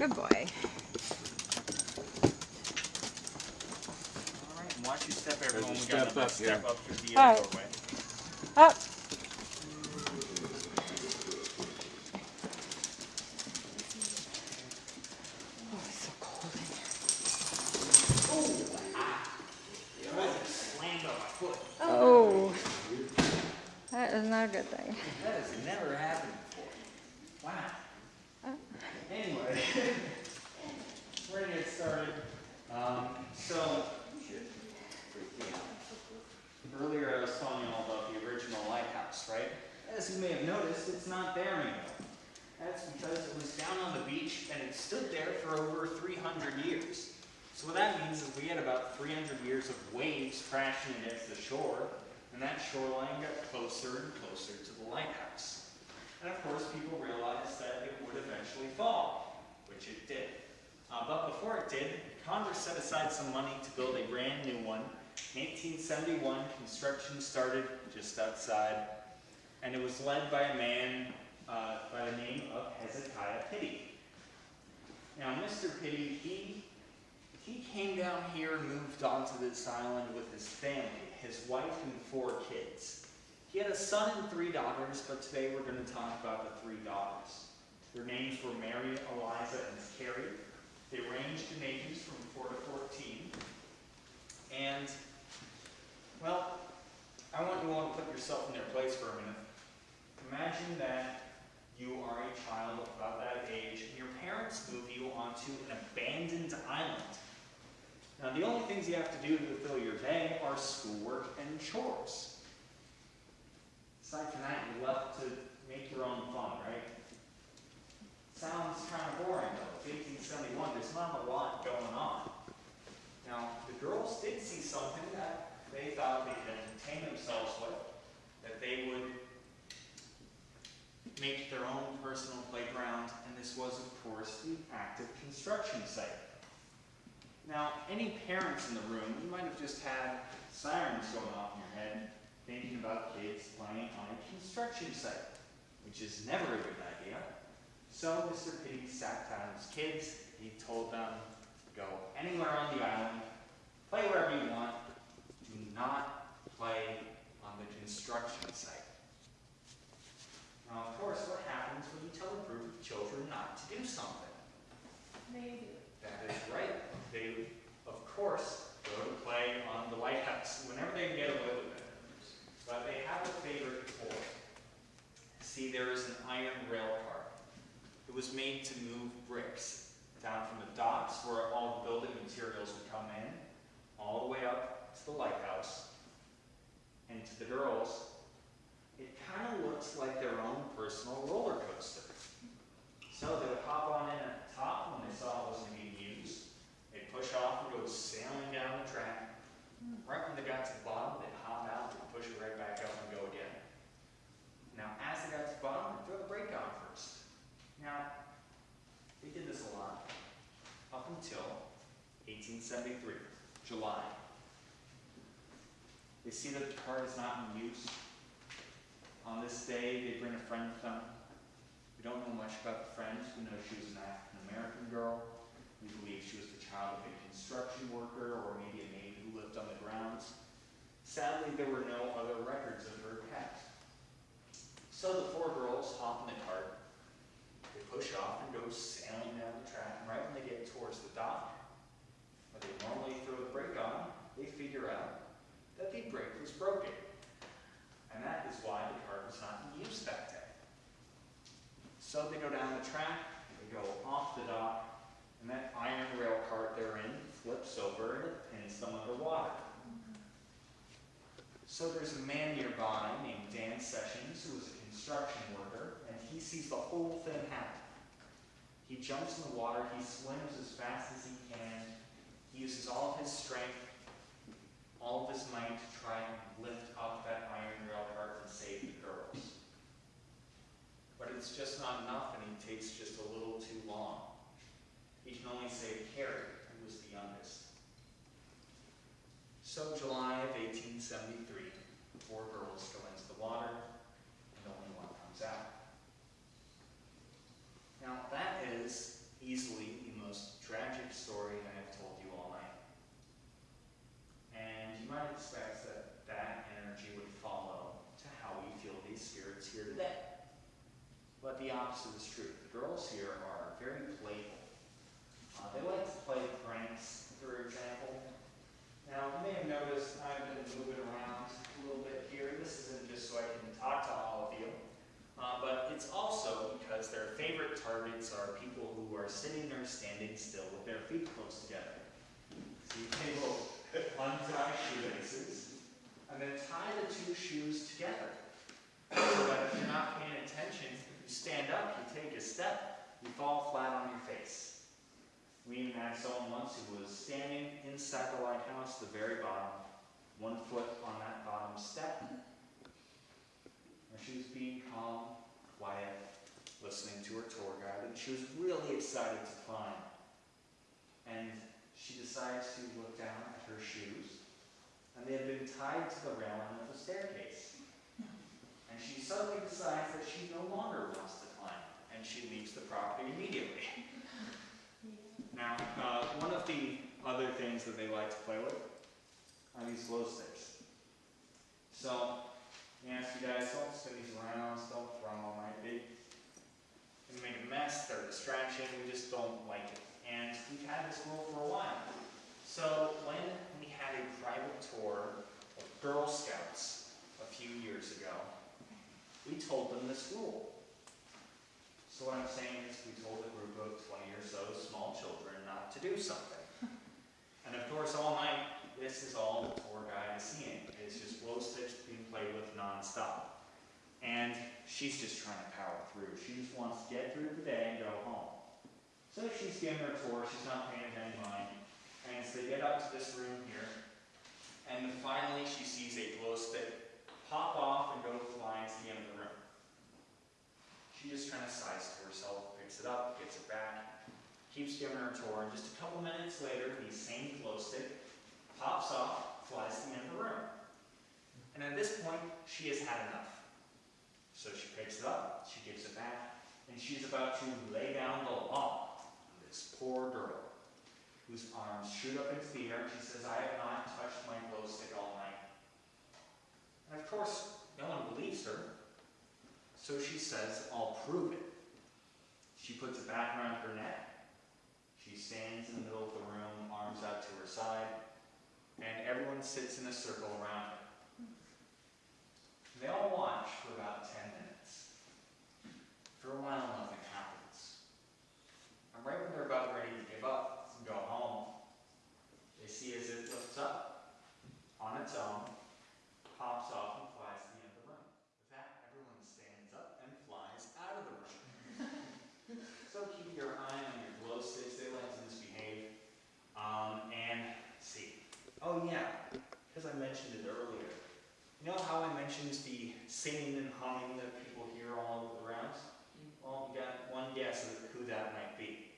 Good boy. All right, and watch your step, everyone. As We you got step another up step through the All right. doorway. Up. Oh, it's so cold in Slammed on my foot. here. Oh. That is not a good thing. That has never happened before. Wow. Anyway, we're gonna get started. Um, so, earlier I was telling you all about the original lighthouse, right? As you may have noticed, it's not there anymore. That's because it was down on the beach and it stood there for over 300 years. So what that means is we had about 300 years of waves crashing against the shore, and that shoreline got closer and closer to the lighthouse. And of course, people realized that it would eventually fall, which it did. Uh, but before it did, Congress set aside some money to build a brand new one. In 1871, construction started just outside, and it was led by a man uh, by the name of Hezekiah Pittee. Now, Mr. Pittee, he he came down here moved onto this island with his family, his wife and four kids. He had a son and three daughters, but today we're going to talk about the three daughters. Their names were Mary, Eliza, and Carrie. They ranged in ages from 4 to 14. And, well, I want you all to put yourself in their place for a minute. Imagine that you are a child of about that age, and your parents move you onto an abandoned island. Now, the only things you have to do to fulfill your day are schoolwork and chores. Aside from that, you're left to make your own fun, right? Sounds kind of boring, though. It's 1871, there's not a lot going on. Now, the girls did see something that they thought they could entertain themselves with, that they would make their own personal playground, and this was, of course, the active construction site. Now, any parents in the room, you might have just had sirens going off in your head, thinking about kids playing on a construction site, which is never a good idea. So Mr. Pittee sat down with his kids, he told them, go anywhere on the island, play wherever you want, do not play on the construction site. Now, of course, what happens when you tell a group of children not to do something? Do. That is right. They, of course, go to play on the lighthouse whenever they can get away with it. But they have a favorite toy. See, there is an iron rail car. It was made to move bricks down from the docks where all the building materials would come in, all the way up to the lighthouse. And to the girls, it kind of looks like their own personal roller coaster. So they would hop on in the top when they saw it wasn't being used. They'd push off and go sailing down the track. Right when they got to the bottom, they'd hop out, they'd push it right back up and go again. Now, as they got to the bottom, they'd throw the brake on first. Now, they did this a lot up until 1873, July. They see that the card is not in use. On this day, they bring a friend with them. We don't know much about the friend. We know she was an American girl. We believe she was the child of a construction worker or maybe a maid who lived on the grounds. Sadly, there were no other records of her past. So the four girls hop in the cart. They push off and go sailing down the track. And right when they get towards the dock, where they normally throw the brake on, they figure out that the brake was broken. And that is why the cart was not in use that day. So they go down the track, go off the dock, and that iron rail cart they're in flips over and it pins them underwater. So there's a man nearby named Dan Sessions who is a construction worker, and he sees the whole thing happen. He jumps in the water, he swims as fast as he can, he uses all of his strength, all of his might to try and lift up that iron rail cart and save. But it's just not enough, and he takes just a little too long. He can only save Carrie, who was the youngest. So July of 1873, four girls go into the water, and only one comes out. Now that is easily the most tragic story I have told you all night. And you might expect that that energy would follow to how we feel these spirits here today. But the opposite is true. The girls here are very playful. Uh, they like to play pranks, for example. Now, you may have noticed I've been moving around a little bit here. This isn't just so I can talk to all of you, uh, but it's also because their favorite targets are people who are sitting or standing still with their feet close together. So they will untie shoelaces and then tie the two shoes together. So that if you're not paying attention, you stand up, you take a step, you fall flat on your face. We even had someone once who was standing inside the lighthouse, the very bottom, one foot on that bottom step. And she was being calm, quiet, listening to her tour guide, and she was really excited to climb. And she decides to look down at her shoes, and they had been tied to the railing of the staircase. And she suddenly decides that she no longer wants to climb, and she leaves the property immediately. Now, uh, one of the other things that they like to play with are these glow sticks. So, we ask you guys, don't spin these around, don't throw them, right? They can make a mess, they're a distraction, we just don't like it. And we've had this rule for a while. So, when we had a private tour of Girl Scouts a few years ago, we told them this rule. So what I'm saying is we told a group of 20 or so small children not to do something. And of course, all night, this is all the tour guide is seeing. It's just glow sticks being played with nonstop. And she's just trying to power through. She just wants to get through the day and go home. So she's giving her tour, she's not paying any mind. And so they get up to this room here, and finally she sees a glow stick pop off and go flying to the end of the room. She just kind of sighs to herself, picks it up, gets it back, keeps giving her a tour, and just a couple minutes later, the same glow stick pops off, flies to the end of the room. And at this point, she has had enough. So she picks it up, she gives it back, and she's about to lay down the law on this poor girl, whose arms shoot up into the air, and she says, I have not touched my glow stick all night. And of course, no one believes her. So she says, I'll prove it. She puts it back around her neck. She stands in the middle of the room, arms out to her side, and everyone sits in a circle around her. They all watch for about 10 minutes. For a while, nothing happens. And right when they're about ready to give up and go home, they see as it lifts up on its own, pops off and flies to the end of the room. With that, everyone stands up and flies out of the room. so keep your eye on your glow sticks, they like to misbehave. Um, and let's see. Oh yeah, because I mentioned it earlier. You know how I mentioned the singing and humming that people hear all over the grounds? Well, you got one guess of who that might be.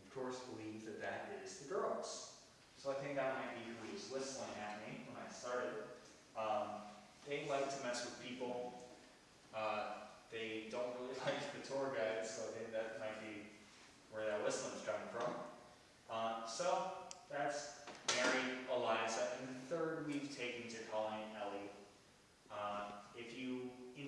Of course believe that that is the girls. So I think that might be who was whistling at me when I started. Um, they like to mess with people. Uh, they don't really like the tour guides, so I think that might be where that whistling's coming from. Uh, so that's Mary, Eliza, and the third we've taken to calling Ellie. Uh,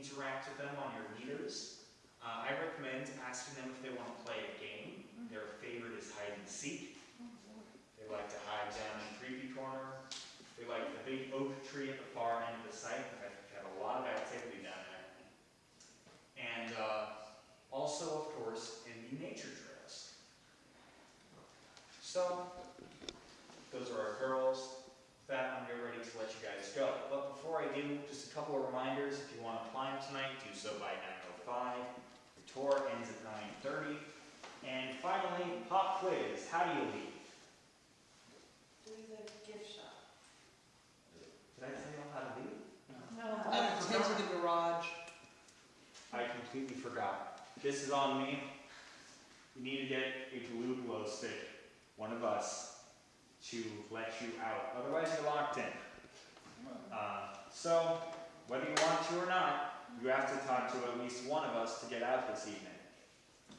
interact with them on your meters, uh, I recommend asking them if they want to play a game. Their favorite is hide and seek. They like to hide down in the creepy corner. They like the big oak tree at the far end of the site. We've had a lot of activity down there. And uh, also, of course, in the nature trails. So, those are our girls. With that, I'm getting ready to let you guys go. But before I do, just a couple of reminders. If you want to climb tonight, do so by 9.05. The tour ends at 9.30. And finally, pop quiz. How do you leave? Through the gift shop. Did I tell you all how to leave? No. I've to the garage. I completely forgot. This is on me. You need to get a blue glow stick, one of us, to let you out. Otherwise, you're locked in. Uh, so, whether you want to or not, you have to talk to at least one of us to get out this evening.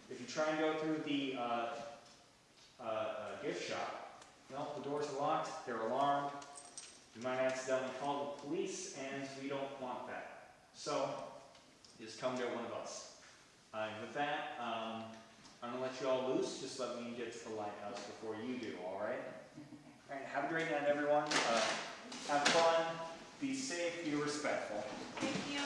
If you try and go through the uh, uh, uh, gift shop, no, the doors are locked, they're alarmed. You might accidentally call the police, and we don't want that. So, just come get one of us. Uh, with that, um, I'm gonna let you all loose. Just let me get to the lighthouse before you do. All right. All right. Have a great night, everyone. Uh, have fun. Be safe. Be respectful. Thank you.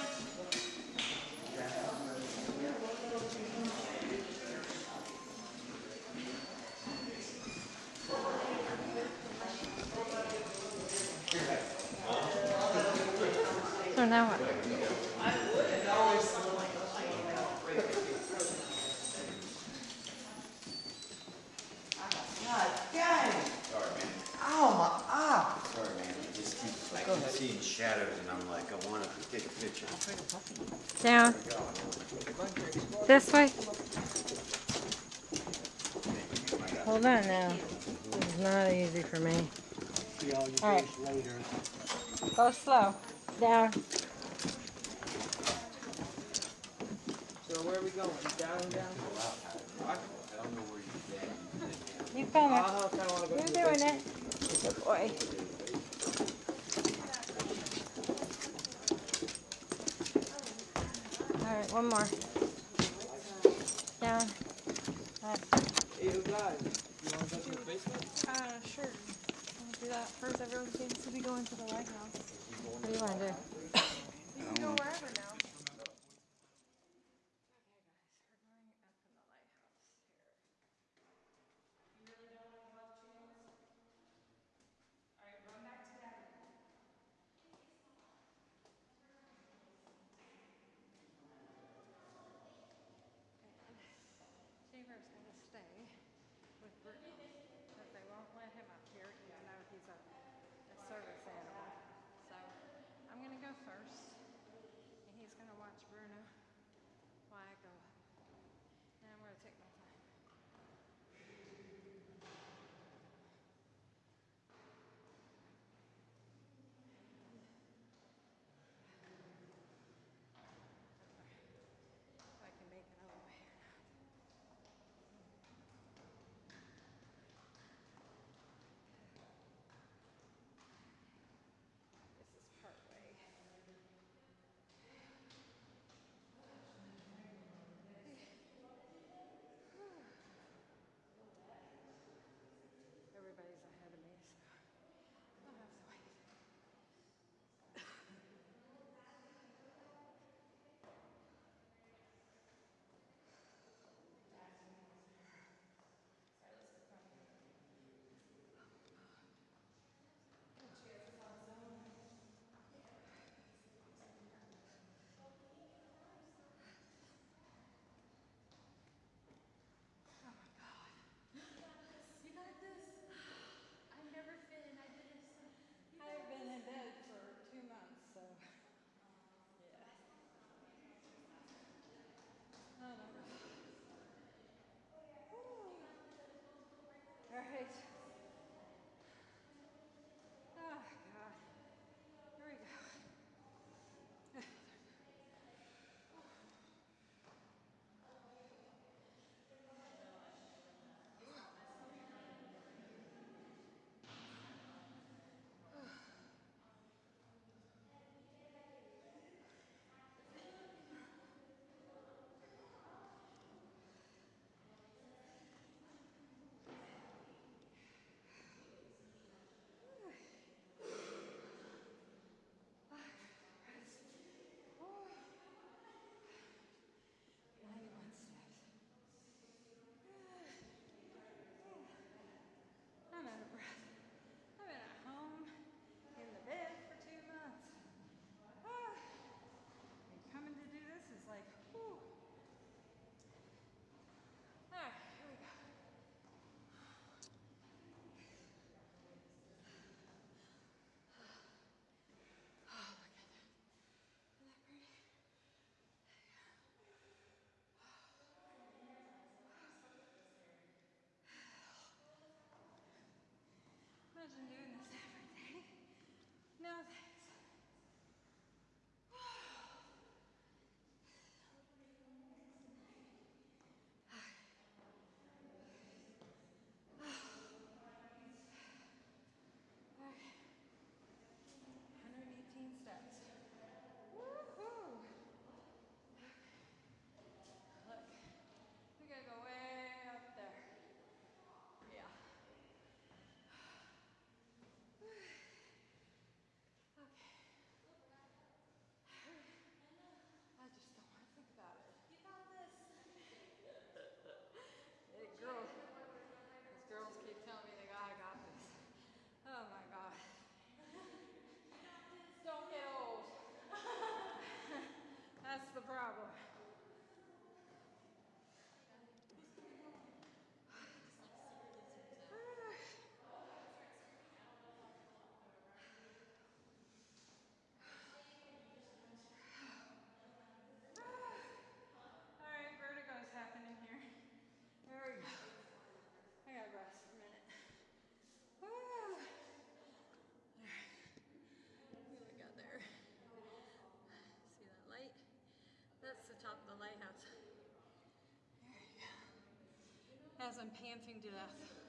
So now what? God dang! Sorry, man. Ow, my eye! Sorry, man. I just keep, I keep seeing shadows and I'm like, I want to take a picture. Down. This way. Hold on now. This is not easy for me. All right. Go slow. Down. So where are we going? Down, down? I don't know where you're at. You I coming. kind of want to go You're doing basement. it. Good boy. All right, one more. Down. All right. Hey, you guys, you want to go to the basement? Uh, sure. I'll do that first. Everyone seems to be going to the lighthouse. What do you want to do? You can go wherever now. Cheever's gonna stay with Imagine doing this every day. No thanks. Okay. 118 steps. Woohoo! Look, we gotta go way up there. Yeah. Okay. I just don't want to think about it. You got this. Hey, girls. These girls keep telling me they got, I got this. Oh my God. Don't get old. That's the problem. All right, vertigo's happening here. There we go. I gotta rest for a minute. Woo. All right. What we got there? See that light? That's the top of the lighthouse. There you go. As I'm panting to death.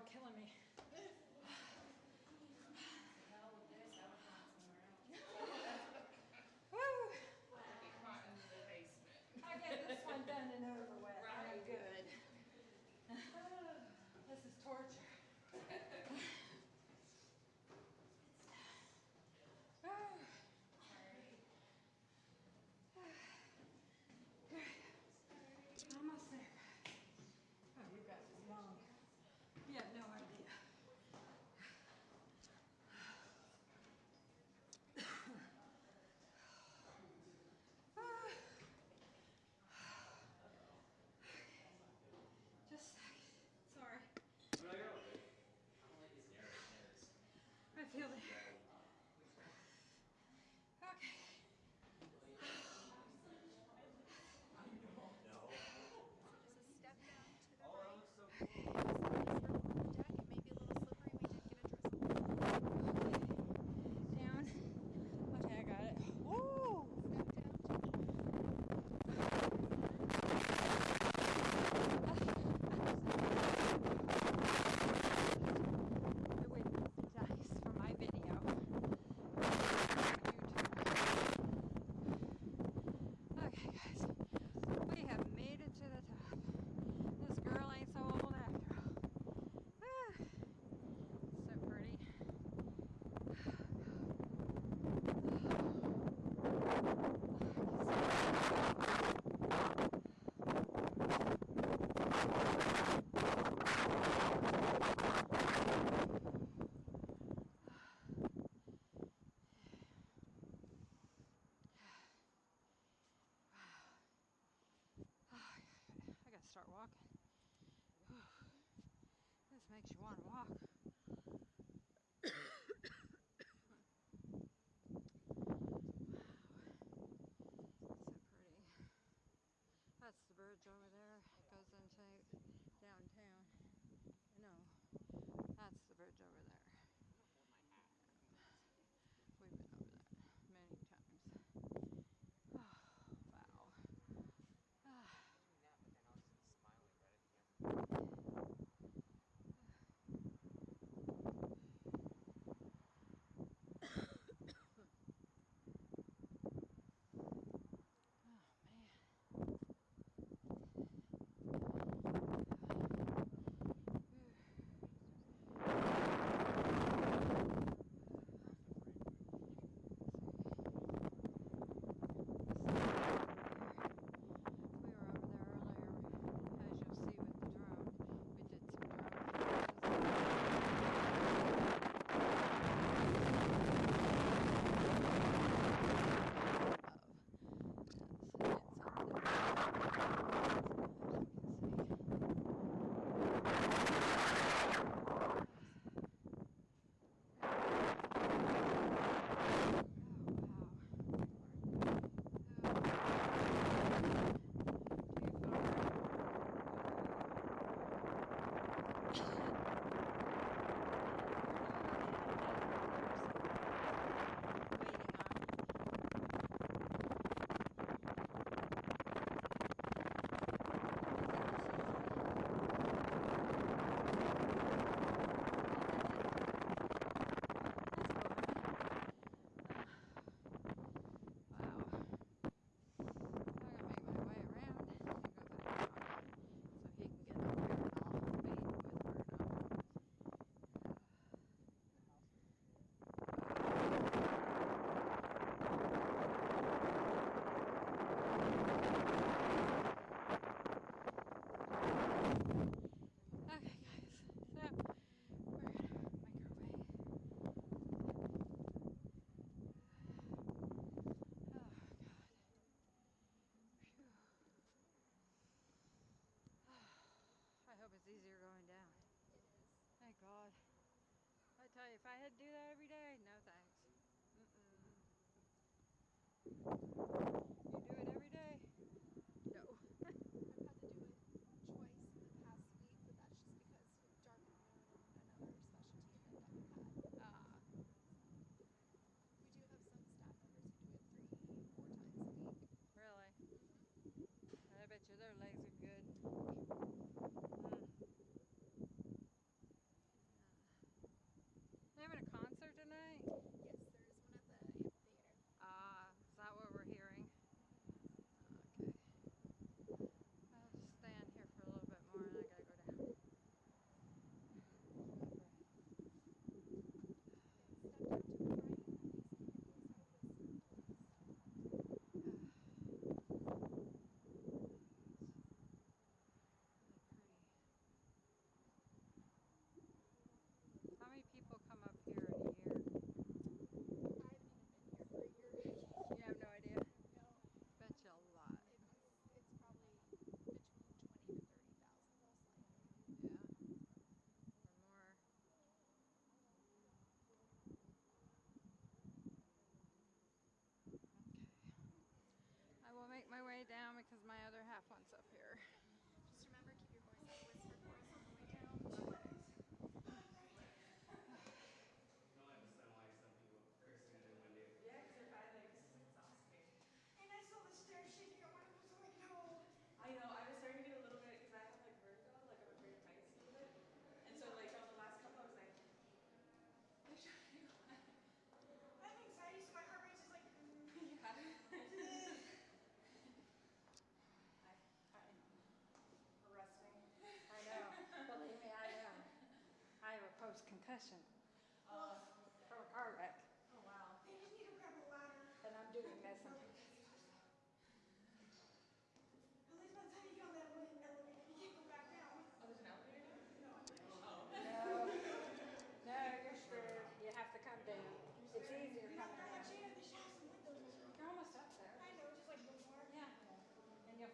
My God, start walking. Whew. This makes you want to walk. That's the bridge over there. It goes into downtown. No, that's the bridge over there.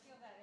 Feel that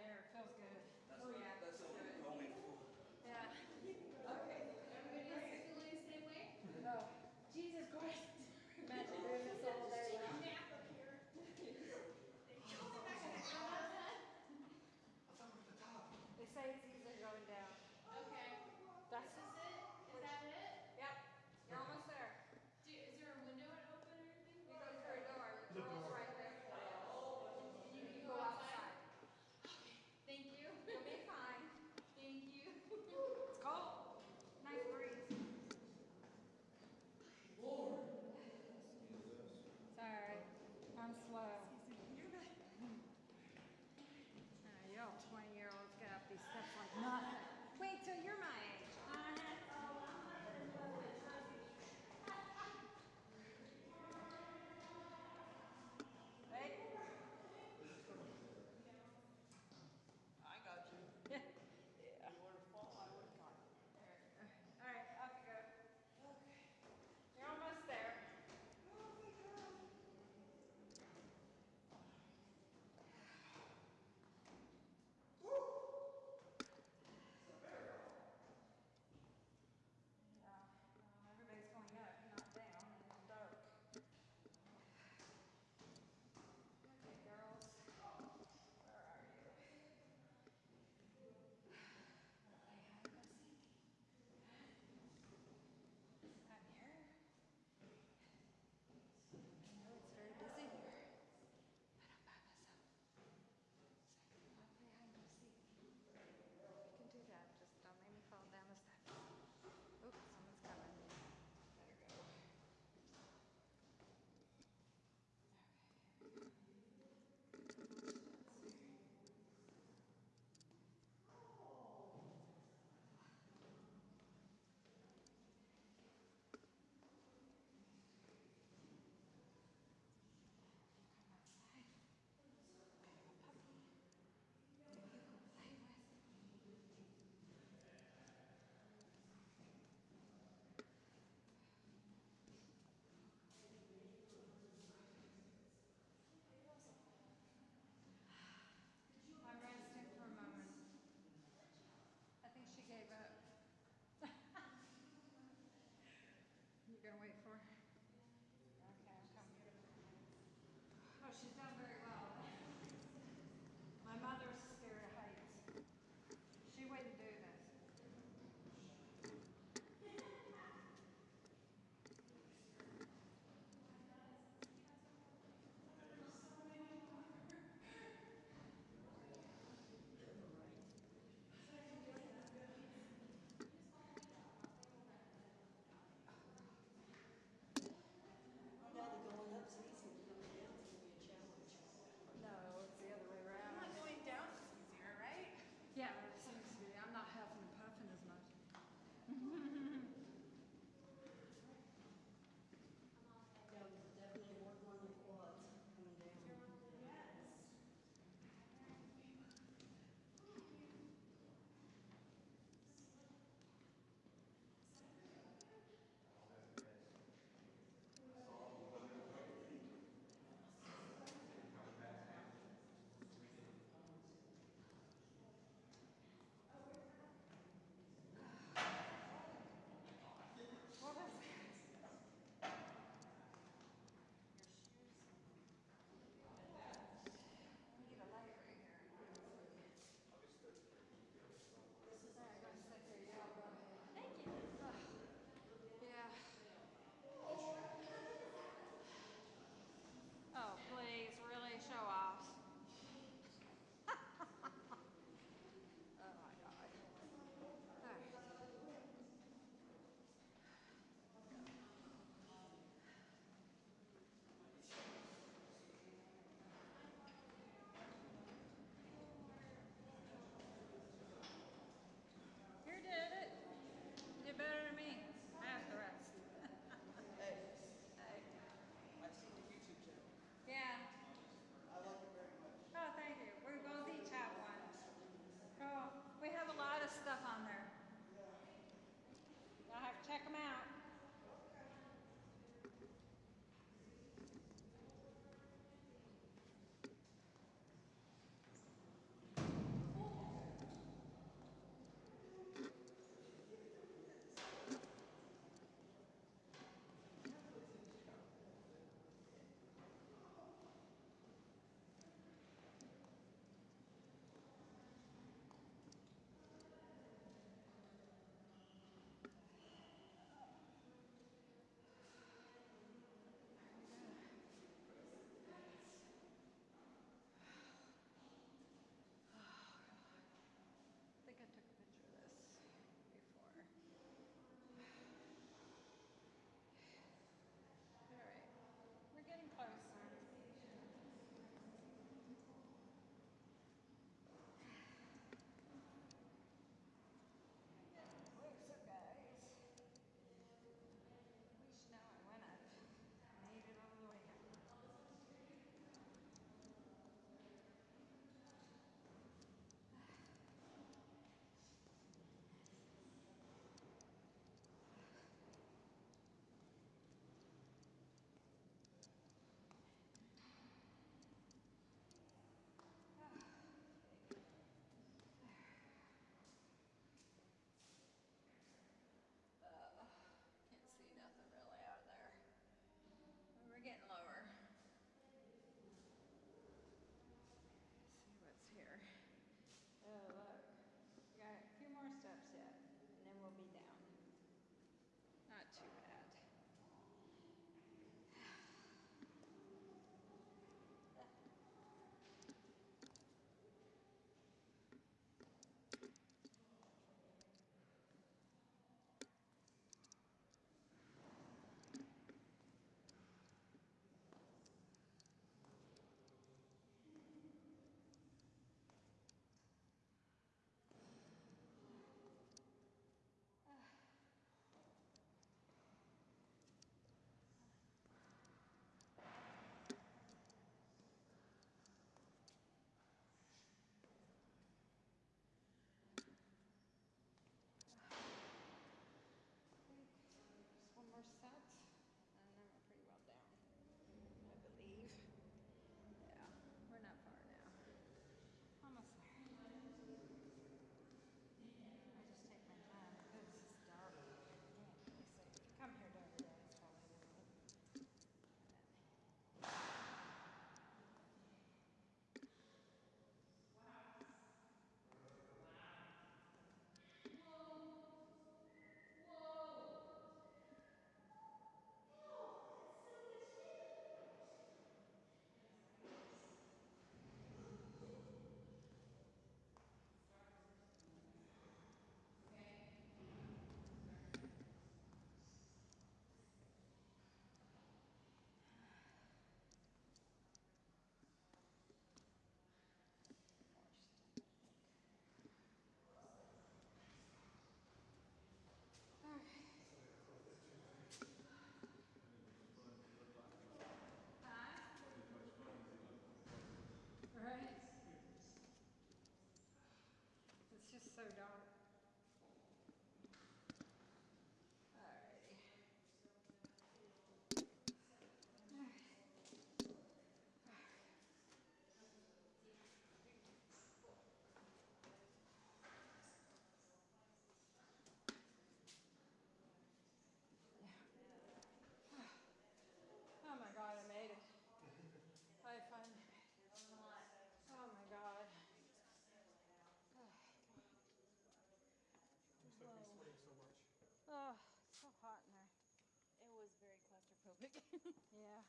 public. yeah.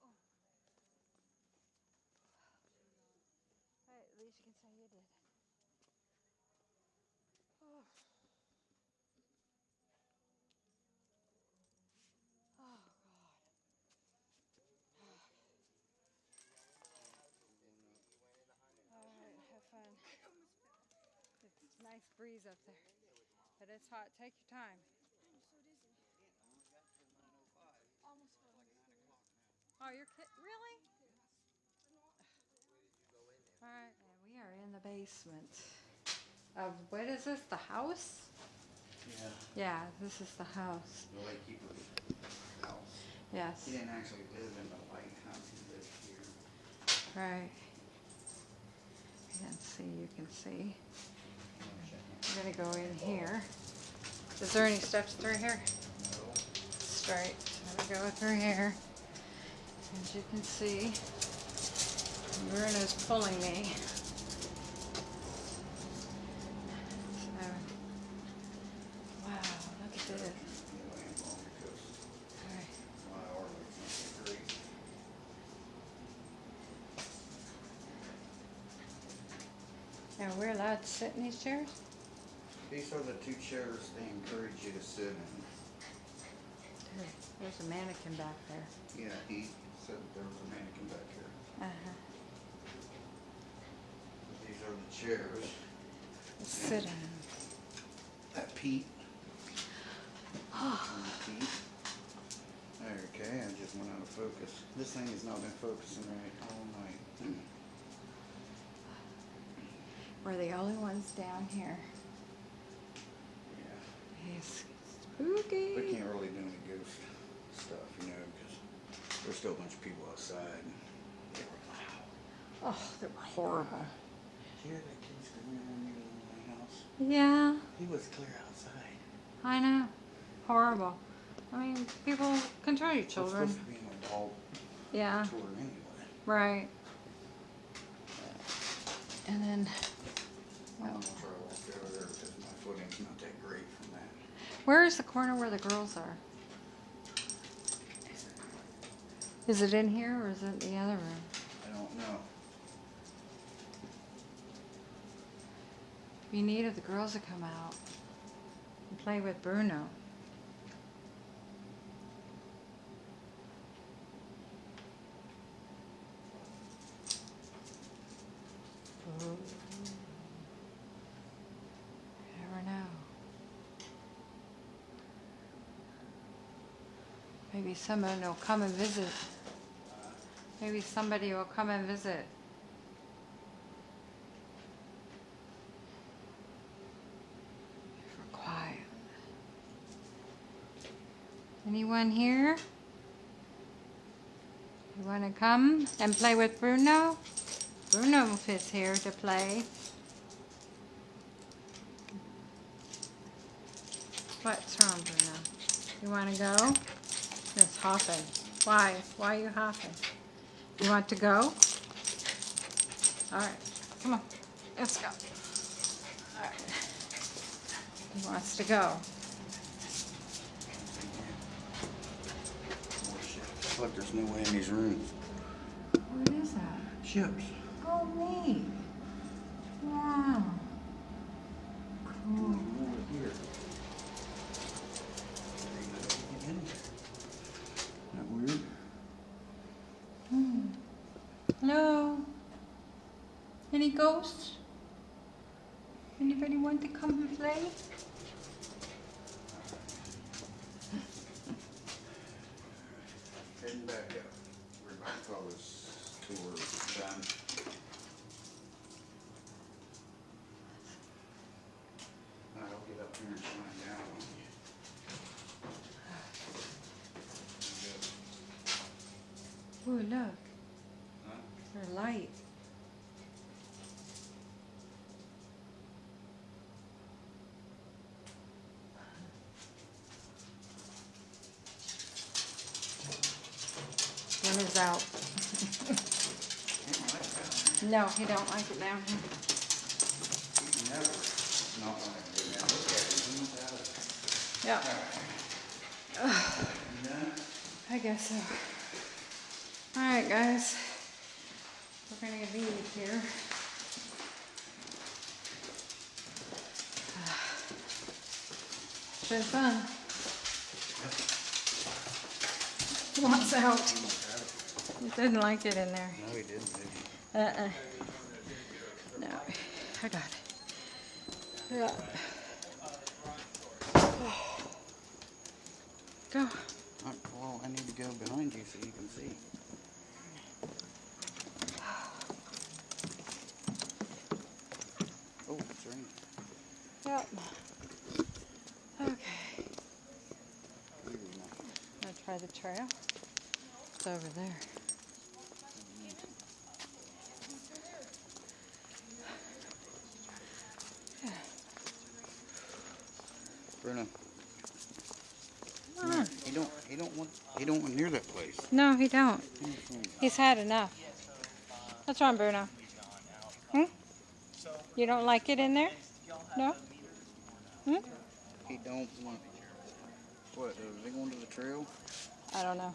Oh. Hey, at least you can say you did. Oh. Oh God. All right, have fun. It's a nice breeze up there, but it's hot. Take your time. Oh, you're kid? Really? All right, and we are in the basement of what is this? The house? Yeah, Yeah, this is the house. the lightkeeper's house. Yes. He didn't actually live in the lighthouse, he lived here. Right. You can see. You can see. I'm gonna go in here. Is there any steps through here? No. Straight. I'm gonna go through here. As you can see, Bruno's pulling me. So, wow, look at this. Anyway, I'm going because All right. my arm is not great. Now we're allowed to sit in these chairs? These are the two chairs they encourage you to sit in. There's a mannequin back there. Yeah, he said there was a mannequin back here. Uh-huh. These are the chairs sit in 'em. that Pete. and Pete. Okay, I just went out of focus. This thing has not been focusing right all night. We're the only ones down here. Yeah. It's spooky. We can't really do any ghost stuff, you know, there's still a bunch of people outside. They were loud. Oh, they're horrible. Did you hear that kid screaming when you were in my house? Yeah, He was clear outside. I know. Horrible. I mean, people control your It's children. supposed to be an adult Yeah, tour anyway. right. And then, I'm gonna try to walk over there because my footing's not that great from that. where is the corner where the girls are? Is it in here or is it the other room? I don't know. We needed the girls to come out and play with Bruno. You never know. Maybe someone will come and visit. Maybe somebody will come and visit. Quiet. Anyone here? You want to come and play with Bruno? Bruno is here to play. What's wrong, Bruno? You want to go? It's hopping. Why? Why are you hopping? You want to go? All right, come on, let's go. All right. He wants to go. Ships. Look, there's no way in these rooms. What is that? Ships. Oh, neat. Wow. Cool. More here. Ain't nobody in there. Isn't that weird? Hmm. Hello? Any ghosts? Anybody want to come and play? Heading back up. We're about to call this tour done. I'll get up here and shine down on you. Oh, look. Huh? There's light. One is out. No, he don't like it down here. Yeah. Done? I guess so. Alright guys, we're gonna leave here. It's been fun. Wants out. He didn't like it in there. No, he didn't. did he? Uh-uh. No, I got it. Yeah. Go. Uh, Well, I need to go behind you so you can see. Oh, it's raining. Yep. Okay. Gonna try the trail. It's over there. Bruno, Come on. he don't, he don't want, he don't want near that place. No, he don't. He's had enough. What's wrong, Bruno? Hmm? You don't like it in there? No? Hmm? He don't want. To. What? Are they going to the trail? I don't know.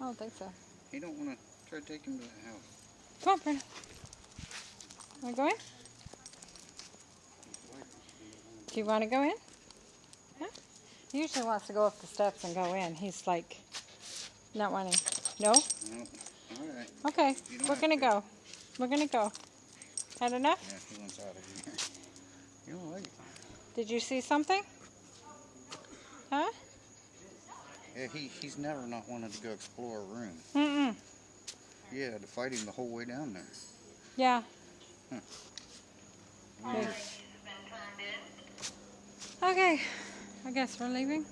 I don't think so. He don't want to try to take him to the house. Come on, Bruno. Want to go in? Do you want to go in? Huh? He usually wants to go up the steps and go in. He's like not wanting. No? No. All right. Okay. We're gonna to. go. We're gonna go. Had enough? Yeah, he wants out of here. You don't like it. Did you see something? Huh? Yeah, he, he's never not wanted to go explore a room. Mm-mm. You had to fight him the whole way down there. Yeah. Hmm. Weird. Okay. I guess we're leaving.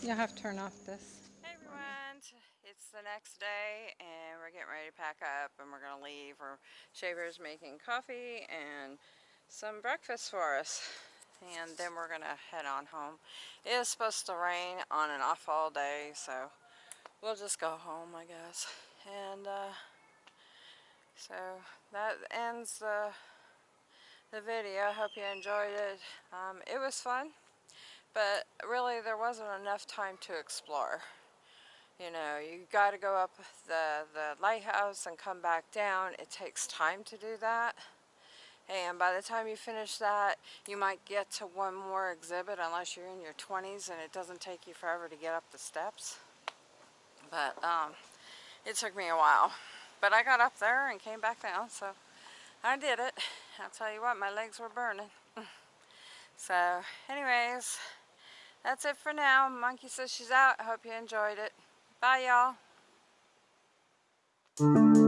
You'll have to turn off this. Hey everyone, it's the next day and we're getting ready to pack up and we're gonna leave. We're Shaver's making coffee and some breakfast for us. And then we're gonna head on home. It is supposed to rain on and off all day, so we'll just go home, I guess. And uh, so that ends the the video. Hope you enjoyed it. Um, it was fun, but really there wasn't enough time to explore. You know, you got to go up the, the lighthouse and come back down. It takes time to do that. And by the time you finish that, you might get to one more exhibit unless you're in your 20s and it doesn't take you forever to get up the steps. But um, it took me a while. But I got up there and came back down, so I did it. I'll tell you what, my legs were burning. so, anyways, that's it for now. Monkey says she's out. I hope you enjoyed it. Bye, y'all.